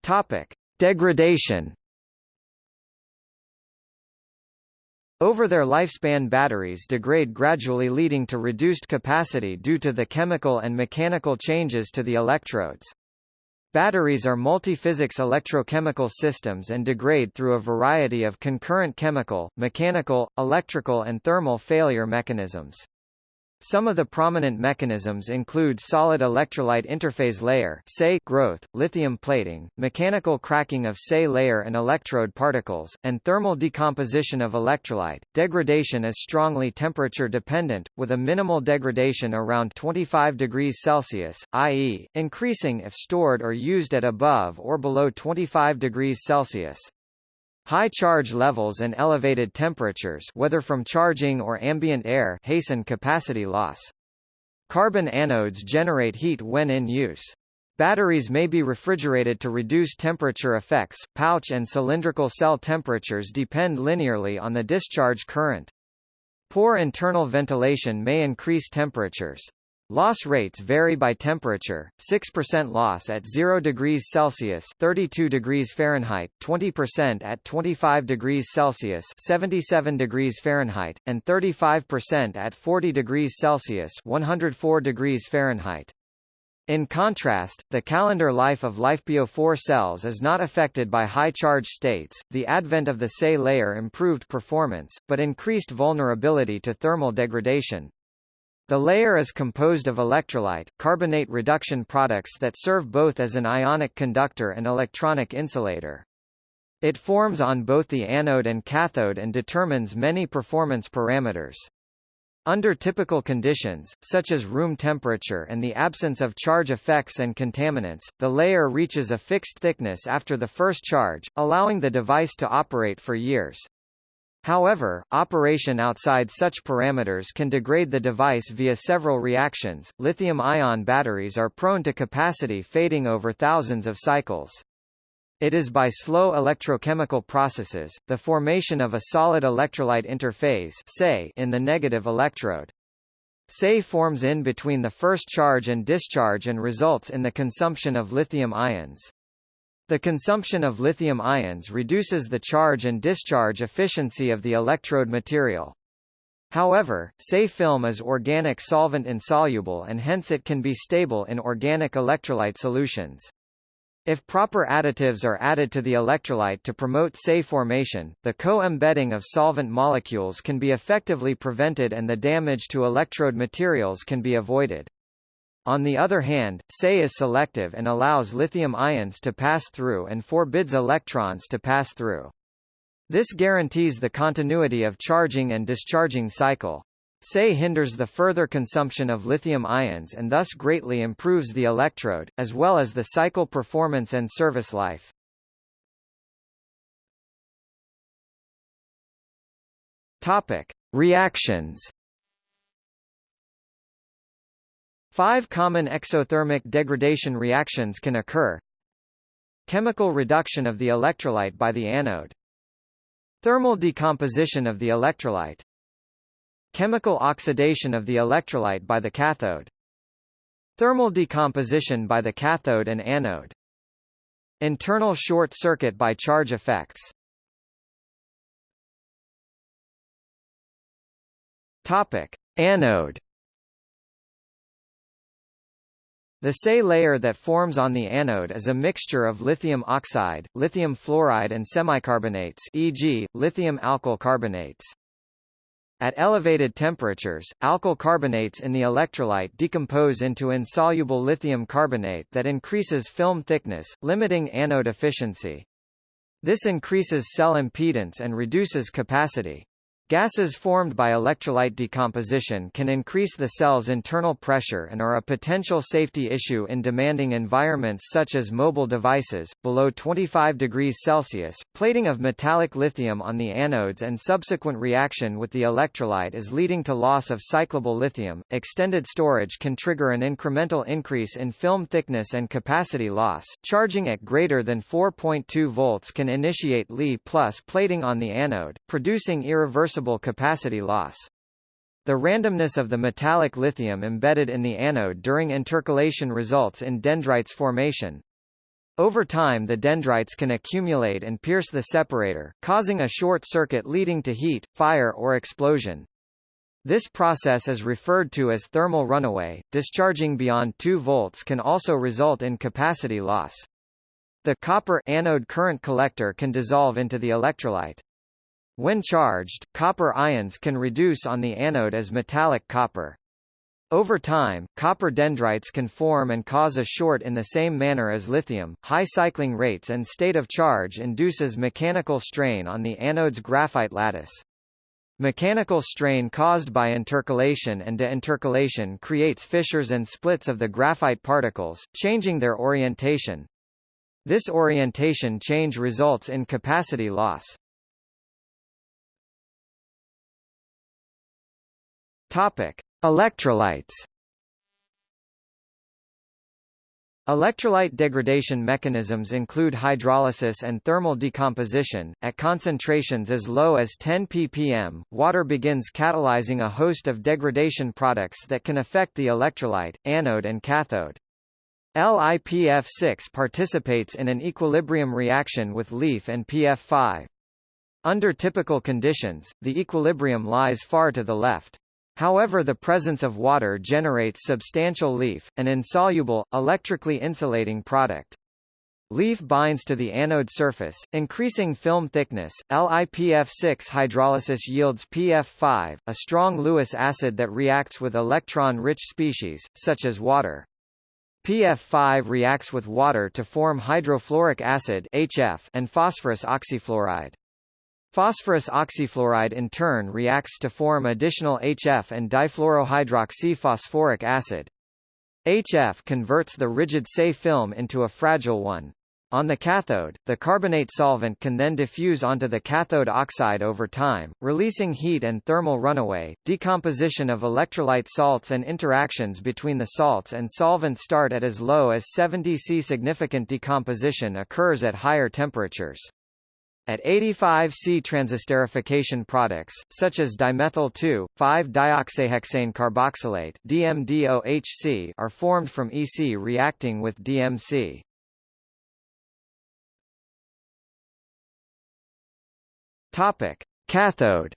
Topic. Degradation Over their lifespan batteries degrade gradually leading to reduced capacity due to the chemical and mechanical changes to the electrodes. Batteries are multiphysics electrochemical systems and degrade through a variety of concurrent chemical, mechanical, electrical and thermal failure mechanisms. Some of the prominent mechanisms include solid electrolyte interphase layer SEI growth, lithium plating, mechanical cracking of SEI layer and electrode particles, and thermal decomposition of electrolyte. Degradation is strongly temperature dependent, with a minimal degradation around 25 degrees Celsius, i.e., increasing if stored or used at above or below 25 degrees Celsius. High charge levels and elevated temperatures whether from charging or ambient air hasten capacity loss. Carbon anodes generate heat when in use. Batteries may be refrigerated to reduce temperature effects. Pouch and cylindrical cell temperatures depend linearly on the discharge current. Poor internal ventilation may increase temperatures. Loss rates vary by temperature, 6% loss at 0 degrees Celsius 32 degrees Fahrenheit, 20% at 25 degrees Celsius 77 degrees Fahrenheit, and 35% at 40 degrees Celsius 104 degrees Fahrenheit. In contrast, the calendar life of LiFePO4 cells is not affected by high charge states. The advent of the SE layer improved performance, but increased vulnerability to thermal degradation. The layer is composed of electrolyte, carbonate reduction products that serve both as an ionic conductor and electronic insulator. It forms on both the anode and cathode and determines many performance parameters. Under typical conditions, such as room temperature and the absence of charge effects and contaminants, the layer reaches a fixed thickness after the first charge, allowing the device to operate for years. However, operation outside such parameters can degrade the device via several reactions. Lithium-ion batteries are prone to capacity fading over thousands of cycles. It is by slow electrochemical processes, the formation of a solid electrolyte interphase SEI in the negative electrode. SE forms in between the first charge and discharge and results in the consumption of lithium ions. The consumption of lithium ions reduces the charge and discharge efficiency of the electrode material. However, SEI film is organic solvent insoluble and hence it can be stable in organic electrolyte solutions. If proper additives are added to the electrolyte to promote SEI formation, the co-embedding of solvent molecules can be effectively prevented and the damage to electrode materials can be avoided. On the other hand, SEI is selective and allows lithium ions to pass through and forbids electrons to pass through. This guarantees the continuity of charging and discharging cycle. SEI hinders the further consumption of lithium ions and thus greatly improves the electrode, as well as the cycle performance and service life. Topic. Reactions Five common exothermic degradation reactions can occur. Chemical reduction of the electrolyte by the anode. Thermal decomposition of the electrolyte. Chemical oxidation of the electrolyte by the cathode. Thermal decomposition by the cathode and anode. Internal short circuit by charge effects. Topic: Anode The SEI layer that forms on the anode is a mixture of lithium oxide, lithium fluoride and semicarbonates e.g., lithium alkyl carbonates. At elevated temperatures, alkyl carbonates in the electrolyte decompose into insoluble lithium carbonate that increases film thickness, limiting anode efficiency. This increases cell impedance and reduces capacity. Gases formed by electrolyte decomposition can increase the cell's internal pressure and are a potential safety issue in demanding environments such as mobile devices. Below 25 degrees Celsius, plating of metallic lithium on the anodes and subsequent reaction with the electrolyte is leading to loss of cyclable lithium. Extended storage can trigger an incremental increase in film thickness and capacity loss. Charging at greater than 4.2 volts can initiate Li plus plating on the anode, producing irreversible capacity loss. The randomness of the metallic lithium embedded in the anode during intercalation results in dendrites formation. Over time the dendrites can accumulate and pierce the separator, causing a short circuit leading to heat, fire or explosion. This process is referred to as thermal runaway. Discharging beyond 2 volts can also result in capacity loss. The copper anode current collector can dissolve into the electrolyte. When charged, copper ions can reduce on the anode as metallic copper. Over time, copper dendrites can form and cause a short in the same manner as lithium. High cycling rates and state of charge induces mechanical strain on the anode's graphite lattice. Mechanical strain caused by intercalation and deintercalation creates fissures and splits of the graphite particles, changing their orientation. This orientation change results in capacity loss. Topic: Electrolytes. Electrolyte degradation mechanisms include hydrolysis and thermal decomposition. At concentrations as low as 10 ppm, water begins catalyzing a host of degradation products that can affect the electrolyte, anode and cathode. LiPF6 participates in an equilibrium reaction with LiF and PF5. Under typical conditions, the equilibrium lies far to the left. However the presence of water generates substantial LiF, an insoluble, electrically insulating product. LiF binds to the anode surface, increasing film thickness. LiPF6 hydrolysis yields PF5, a strong Lewis acid that reacts with electron-rich species, such as water. PF5 reacts with water to form hydrofluoric acid HF and phosphorus oxyfluoride. Phosphorus oxyfluoride in turn reacts to form additional HF and difluorohydroxyphosphoric acid. HF converts the rigid SEI film into a fragile one. On the cathode, the carbonate solvent can then diffuse onto the cathode oxide over time, releasing heat and thermal runaway. Decomposition of electrolyte salts and interactions between the salts and solvent start at as low as 70 C. Significant decomposition occurs at higher temperatures. At 85 C transesterification products, such as dimethyl 2,5-dioxahexane carboxylate DMDOHC are formed from EC reacting with DMC. Cathode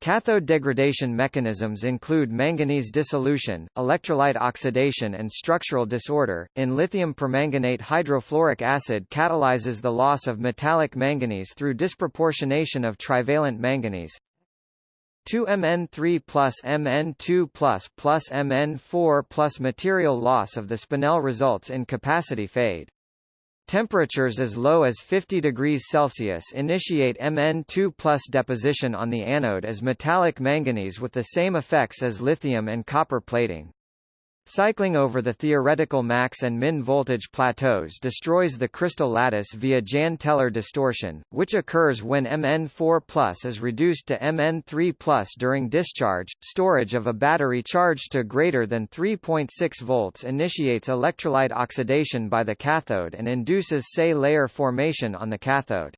Cathode degradation mechanisms include manganese dissolution, electrolyte oxidation and structural disorder. In lithium permanganate hydrofluoric acid catalyzes the loss of metallic manganese through disproportionation of trivalent manganese. 2Mn3 plus Mn2 plus plus Mn4 plus material loss of the spinel results in capacity fade. Temperatures as low as 50 degrees Celsius initiate Mn2 plus deposition on the anode as metallic manganese with the same effects as lithium and copper plating. Cycling over the theoretical max and min voltage plateaus destroys the crystal lattice via Jahn-Teller distortion, which occurs when Mn4 is reduced to Mn3 during discharge. Storage of a battery charged to greater than 3.6 volts initiates electrolyte oxidation by the cathode and induces SEI layer formation on the cathode.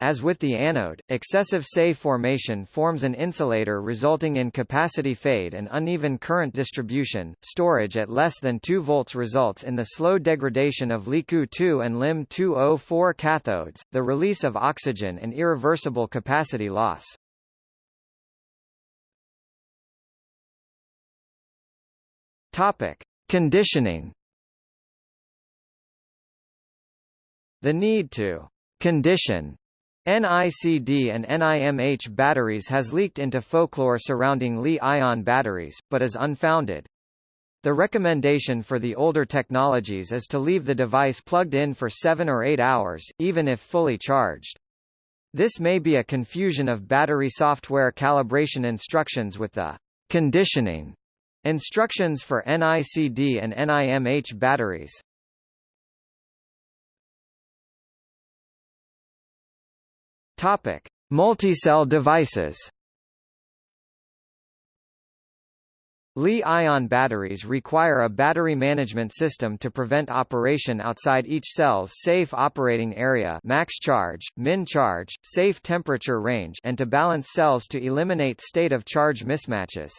As with the anode, excessive SEI formation forms an insulator resulting in capacity fade and uneven current distribution. Storage at less than 2 volts results in the slow degradation of LiCoO2 and LiMn2O4 cathodes, the release of oxygen and irreversible capacity loss. Topic: Conditioning. The need to condition NICD and NIMH batteries has leaked into folklore surrounding Li-ion batteries, but is unfounded. The recommendation for the older technologies is to leave the device plugged in for 7 or 8 hours, even if fully charged. This may be a confusion of battery software calibration instructions with the conditioning instructions for NICD and NIMH batteries. Topic: Multi-cell devices. Li-ion batteries require a battery management system to prevent operation outside each cell's safe operating area max charge, min charge, safe temperature range and to balance cells to eliminate state of charge mismatches.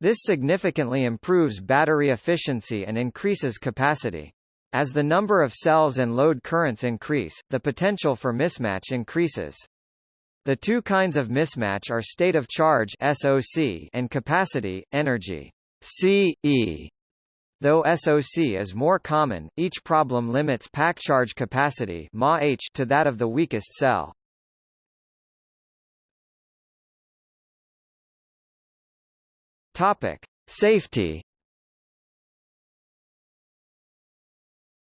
This significantly improves battery efficiency and increases capacity. As the number of cells and load currents increase, the potential for mismatch increases. The two kinds of mismatch are state of charge SOC and capacity, energy CE. Though SOC is more common, each problem limits pack charge capacity to that of the weakest cell. Topic: Safety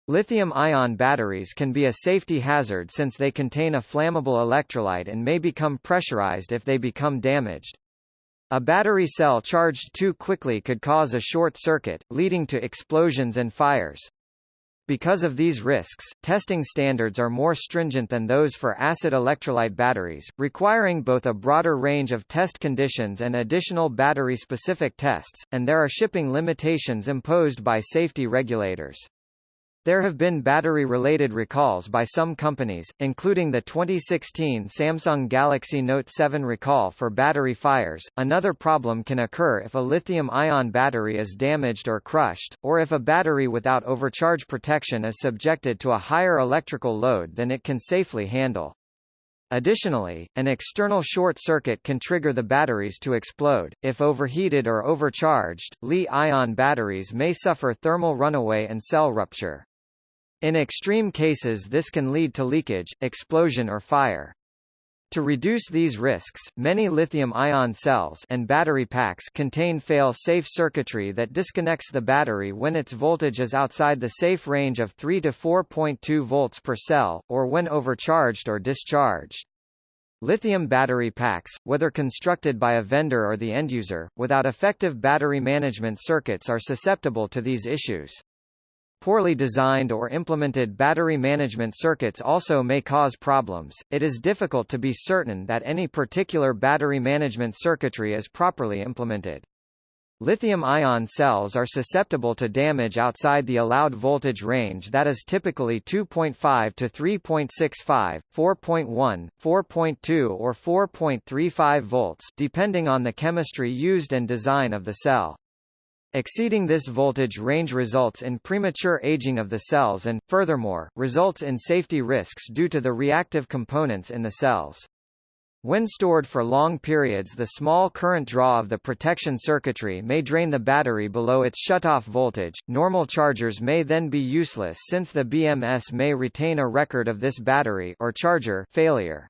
Lithium-ion batteries can be a safety hazard since they contain a flammable electrolyte and may become pressurized if they become damaged. A battery cell charged too quickly could cause a short circuit, leading to explosions and fires. Because of these risks, testing standards are more stringent than those for acid electrolyte batteries, requiring both a broader range of test conditions and additional battery-specific tests, and there are shipping limitations imposed by safety regulators. There have been battery-related recalls by some companies, including the 2016 Samsung Galaxy Note 7 recall for battery fires. Another problem can occur if a lithium-ion battery is damaged or crushed, or if a battery without overcharge protection is subjected to a higher electrical load than it can safely handle. Additionally, an external short circuit can trigger the batteries to explode. If overheated or overcharged, Li-ion batteries may suffer thermal runaway and cell rupture. In extreme cases this can lead to leakage, explosion or fire. To reduce these risks, many lithium-ion cells and battery packs contain fail-safe circuitry that disconnects the battery when its voltage is outside the safe range of 3 to 4.2 volts per cell, or when overcharged or discharged. Lithium battery packs, whether constructed by a vendor or the end user, without effective battery management circuits are susceptible to these issues. Poorly designed or implemented battery management circuits also may cause problems. It is difficult to be certain that any particular battery management circuitry is properly implemented. Lithium-ion cells are susceptible to damage outside the allowed voltage range that is typically 2.5 to 3.65, 4.1, 4.2 or 4.35 volts depending on the chemistry used and design of the cell. Exceeding this voltage range results in premature aging of the cells and, furthermore, results in safety risks due to the reactive components in the cells. When stored for long periods the small current draw of the protection circuitry may drain the battery below its shutoff voltage. Normal chargers may then be useless since the BMS may retain a record of this battery or charger failure.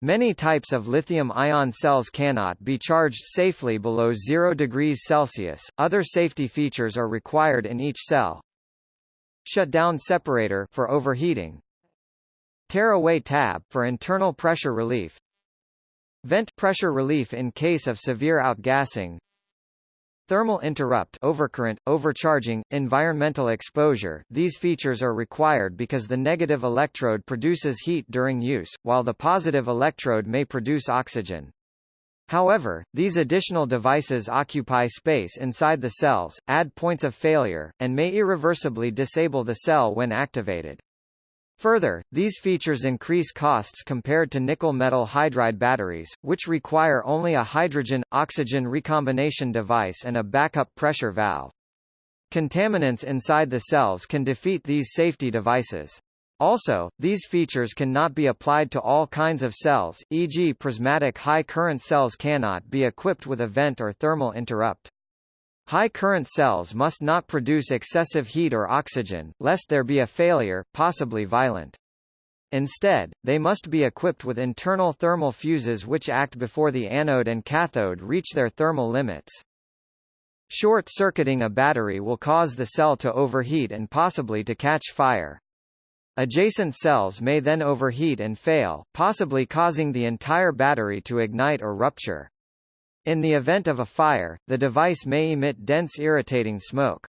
Many types of lithium-ion cells cannot be charged safely below 0 degrees Celsius. Other safety features are required in each cell. Shutdown separator for overheating. Tearaway tab for internal pressure relief. Vent pressure relief in case of severe outgassing. Thermal interrupt overcurrent, overcharging, environmental exposure These features are required because the negative electrode produces heat during use, while the positive electrode may produce oxygen. However, these additional devices occupy space inside the cells, add points of failure, and may irreversibly disable the cell when activated. Further, these features increase costs compared to nickel metal hydride batteries, which require only a hydrogen-oxygen recombination device and a backup pressure valve. Contaminants inside the cells can defeat these safety devices. Also, these features cannot be applied to all kinds of cells, e.g. prismatic high-current cells cannot be equipped with a vent or thermal interrupt. High current cells must not produce excessive heat or oxygen, lest there be a failure, possibly violent. Instead, they must be equipped with internal thermal fuses which act before the anode and cathode reach their thermal limits. Short-circuiting a battery will cause the cell to overheat and possibly to catch fire. Adjacent cells may then overheat and fail, possibly causing the entire battery to ignite or rupture. In the event of a fire, the device may emit dense irritating smoke.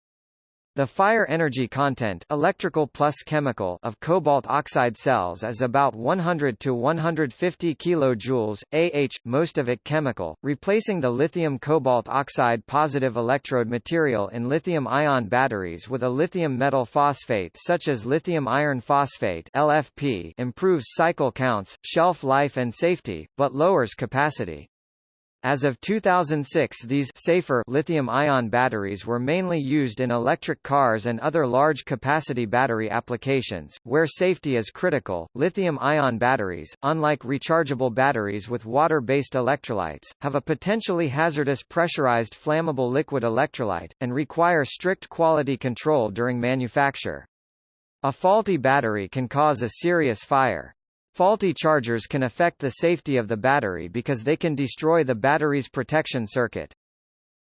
The fire energy content electrical plus chemical of cobalt oxide cells is about 100 to 150 kilojoules, Ah, most of it chemical, replacing the lithium cobalt oxide positive electrode material in lithium-ion batteries with a lithium metal phosphate such as lithium iron phosphate LFP improves cycle counts, shelf life and safety, but lowers capacity. As of 2006 these safer lithium-ion batteries were mainly used in electric cars and other large-capacity battery applications, where safety is critical. Lithium-ion batteries, unlike rechargeable batteries with water-based electrolytes, have a potentially hazardous pressurized flammable liquid electrolyte, and require strict quality control during manufacture. A faulty battery can cause a serious fire. Faulty chargers can affect the safety of the battery because they can destroy the battery's protection circuit.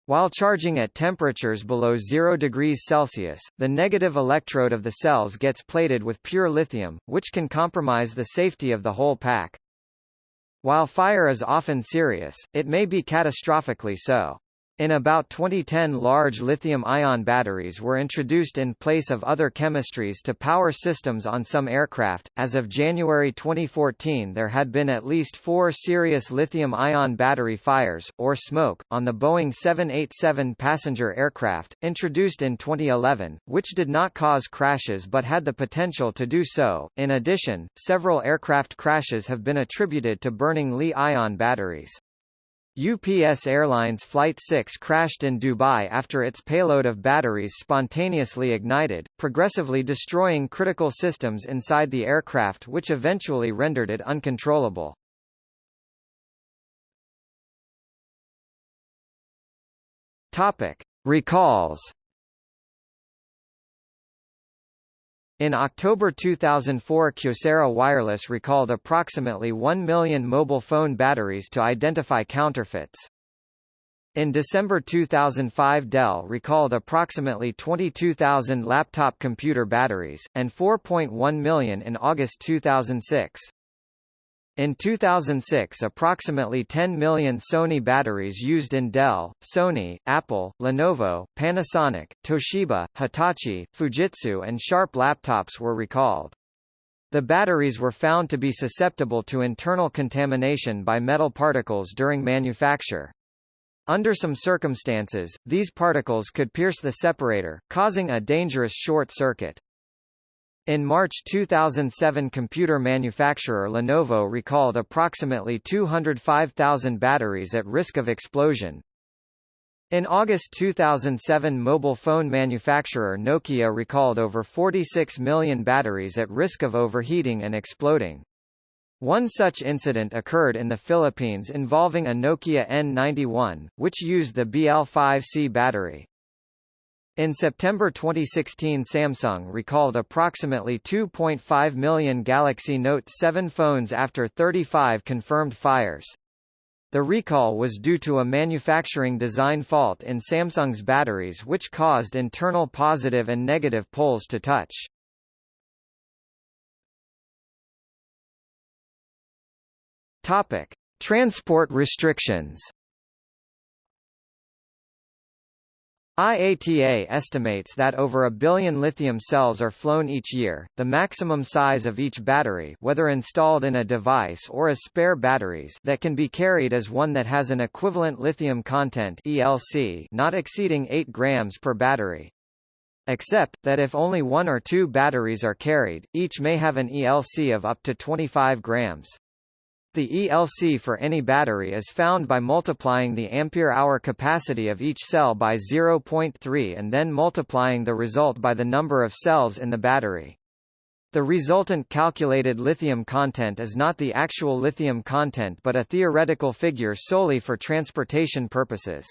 While charging at temperatures below 0 degrees Celsius, the negative electrode of the cells gets plated with pure lithium, which can compromise the safety of the whole pack. While fire is often serious, it may be catastrophically so. In about 2010 large lithium-ion batteries were introduced in place of other chemistries to power systems on some aircraft. As of January 2014 there had been at least four serious lithium-ion battery fires, or smoke, on the Boeing 787 passenger aircraft, introduced in 2011, which did not cause crashes but had the potential to do so. In addition, several aircraft crashes have been attributed to burning Li-ion batteries. UPS Airlines Flight 6 crashed in Dubai after its payload of batteries spontaneously ignited, progressively destroying critical systems inside the aircraft which eventually rendered it uncontrollable. Topic. Recalls In October 2004 Kyocera Wireless recalled approximately 1 million mobile phone batteries to identify counterfeits. In December 2005 Dell recalled approximately 22,000 laptop computer batteries, and 4.1 million in August 2006. In 2006 approximately 10 million Sony batteries used in Dell, Sony, Apple, Lenovo, Panasonic, Toshiba, Hitachi, Fujitsu and Sharp laptops were recalled. The batteries were found to be susceptible to internal contamination by metal particles during manufacture. Under some circumstances, these particles could pierce the separator, causing a dangerous short circuit. In March 2007 computer manufacturer Lenovo recalled approximately 205,000 batteries at risk of explosion. In August 2007 mobile phone manufacturer Nokia recalled over 46 million batteries at risk of overheating and exploding. One such incident occurred in the Philippines involving a Nokia N91, which used the BL5C battery. In September 2016 Samsung recalled approximately 2.5 million Galaxy Note 7 phones after 35 confirmed fires. The recall was due to a manufacturing design fault in Samsung's batteries which caused internal positive and negative poles to touch. Topic: Transport restrictions. IATA estimates that over a billion lithium cells are flown each year. The maximum size of each battery, whether installed in a device or as spare batteries, that can be carried is one that has an equivalent lithium content (ELC) not exceeding 8 grams per battery. Except that if only one or two batteries are carried, each may have an ELC of up to 25 grams. The ELC for any battery is found by multiplying the ampere-hour capacity of each cell by 0.3 and then multiplying the result by the number of cells in the battery. The resultant calculated lithium content is not the actual lithium content but a theoretical figure solely for transportation purposes.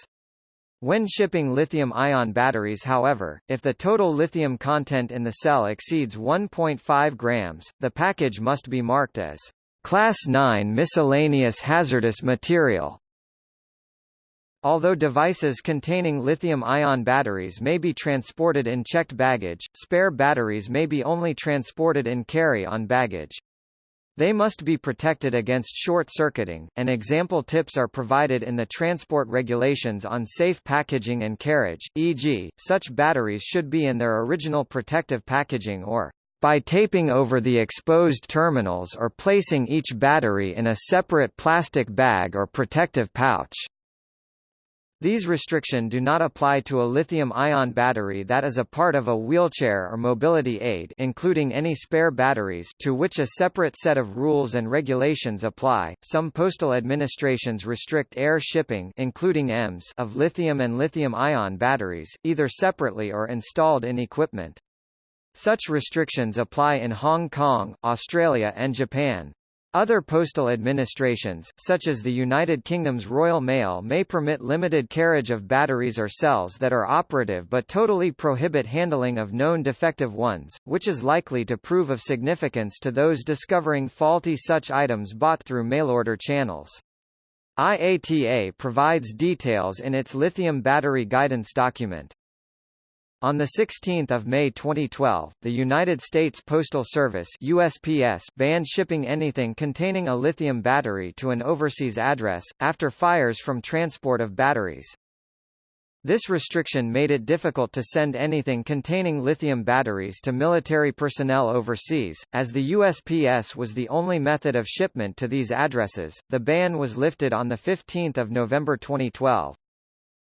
When shipping lithium-ion batteries however, if the total lithium content in the cell exceeds 1.5 grams, the package must be marked as Class 9 miscellaneous hazardous material Although devices containing lithium-ion batteries may be transported in checked baggage, spare batteries may be only transported in carry-on baggage. They must be protected against short-circuiting, and example tips are provided in the transport regulations on safe packaging and carriage, e.g., such batteries should be in their original protective packaging or by taping over the exposed terminals or placing each battery in a separate plastic bag or protective pouch. These restrictions do not apply to a lithium-ion battery that is a part of a wheelchair or mobility aid including any spare batteries to which a separate set of rules and regulations apply. Some postal administrations restrict air shipping including EMS of lithium and lithium-ion batteries, either separately or installed in equipment. Such restrictions apply in Hong Kong, Australia and Japan. Other postal administrations, such as the United Kingdom's Royal Mail may permit limited carriage of batteries or cells that are operative but totally prohibit handling of known defective ones, which is likely to prove of significance to those discovering faulty such items bought through mail-order channels. IATA provides details in its lithium battery guidance document. On 16 May 2012, the United States Postal Service USPS banned shipping anything containing a lithium battery to an overseas address, after fires from transport of batteries. This restriction made it difficult to send anything containing lithium batteries to military personnel overseas, as the USPS was the only method of shipment to these addresses. The ban was lifted on 15 November 2012.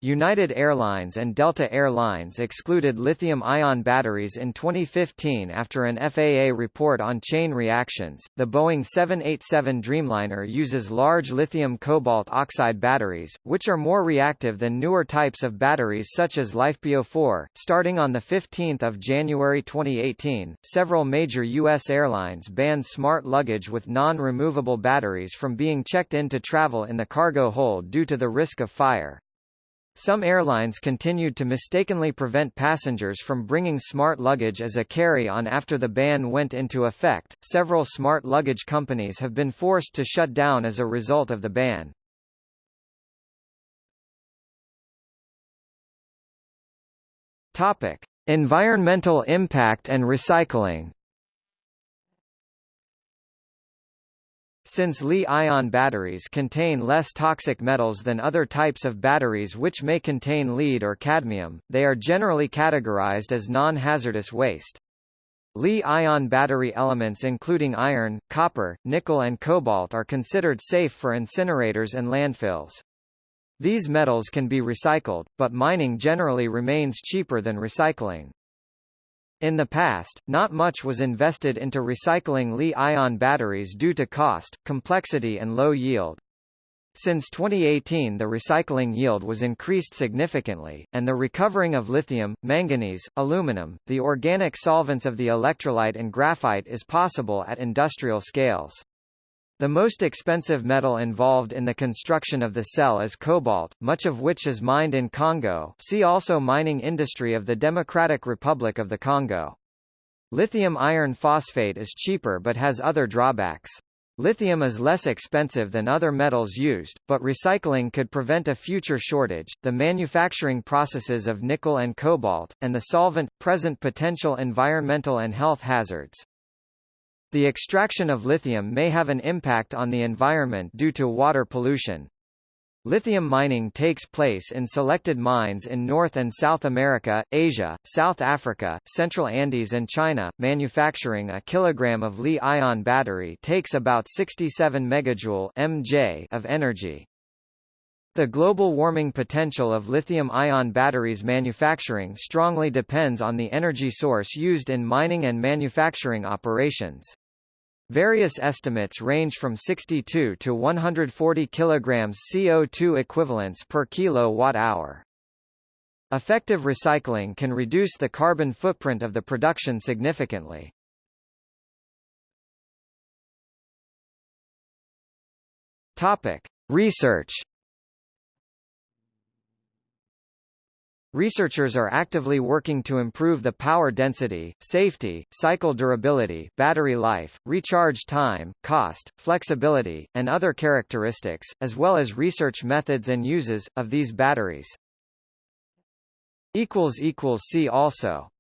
United Airlines and Delta Air Lines excluded lithium-ion batteries in 2015 after an FAA report on chain reactions. The Boeing 787 Dreamliner uses large lithium cobalt oxide batteries, which are more reactive than newer types of batteries such as LiFePO4. Starting on the 15th of January 2018, several major U.S. airlines banned smart luggage with non-removable batteries from being checked in to travel in the cargo hold due to the risk of fire. Some airlines continued to mistakenly prevent passengers from bringing smart luggage as a carry-on after the ban went into effect. Several smart luggage companies have been forced to shut down as a result of the ban. Topic: Environmental impact and recycling. Since Li-ion batteries contain less toxic metals than other types of batteries which may contain lead or cadmium, they are generally categorized as non-hazardous waste. Li-ion battery elements including iron, copper, nickel and cobalt are considered safe for incinerators and landfills. These metals can be recycled, but mining generally remains cheaper than recycling. In the past, not much was invested into recycling Li-ion batteries due to cost, complexity and low yield. Since 2018 the recycling yield was increased significantly, and the recovering of lithium, manganese, aluminum, the organic solvents of the electrolyte and graphite is possible at industrial scales. The most expensive metal involved in the construction of the cell is cobalt, much of which is mined in Congo see also Mining industry of the Democratic Republic of the Congo. Lithium iron phosphate is cheaper but has other drawbacks. Lithium is less expensive than other metals used, but recycling could prevent a future shortage. The manufacturing processes of nickel and cobalt, and the solvent, present potential environmental and health hazards. The extraction of lithium may have an impact on the environment due to water pollution. Lithium mining takes place in selected mines in North and South America, Asia, South Africa, Central Andes and China. Manufacturing a kilogram of Li-ion battery takes about 67 megajoule (mJ) of energy. The global warming potential of lithium-ion batteries manufacturing strongly depends on the energy source used in mining and manufacturing operations. Various estimates range from 62 to 140 kg CO2 equivalents per kilowatt-hour. Effective recycling can reduce the carbon footprint of the production significantly. Topic: Research Researchers are actively working to improve the power density, safety, cycle durability, battery life, recharge time, cost, flexibility, and other characteristics, as well as research methods and uses, of these batteries. See also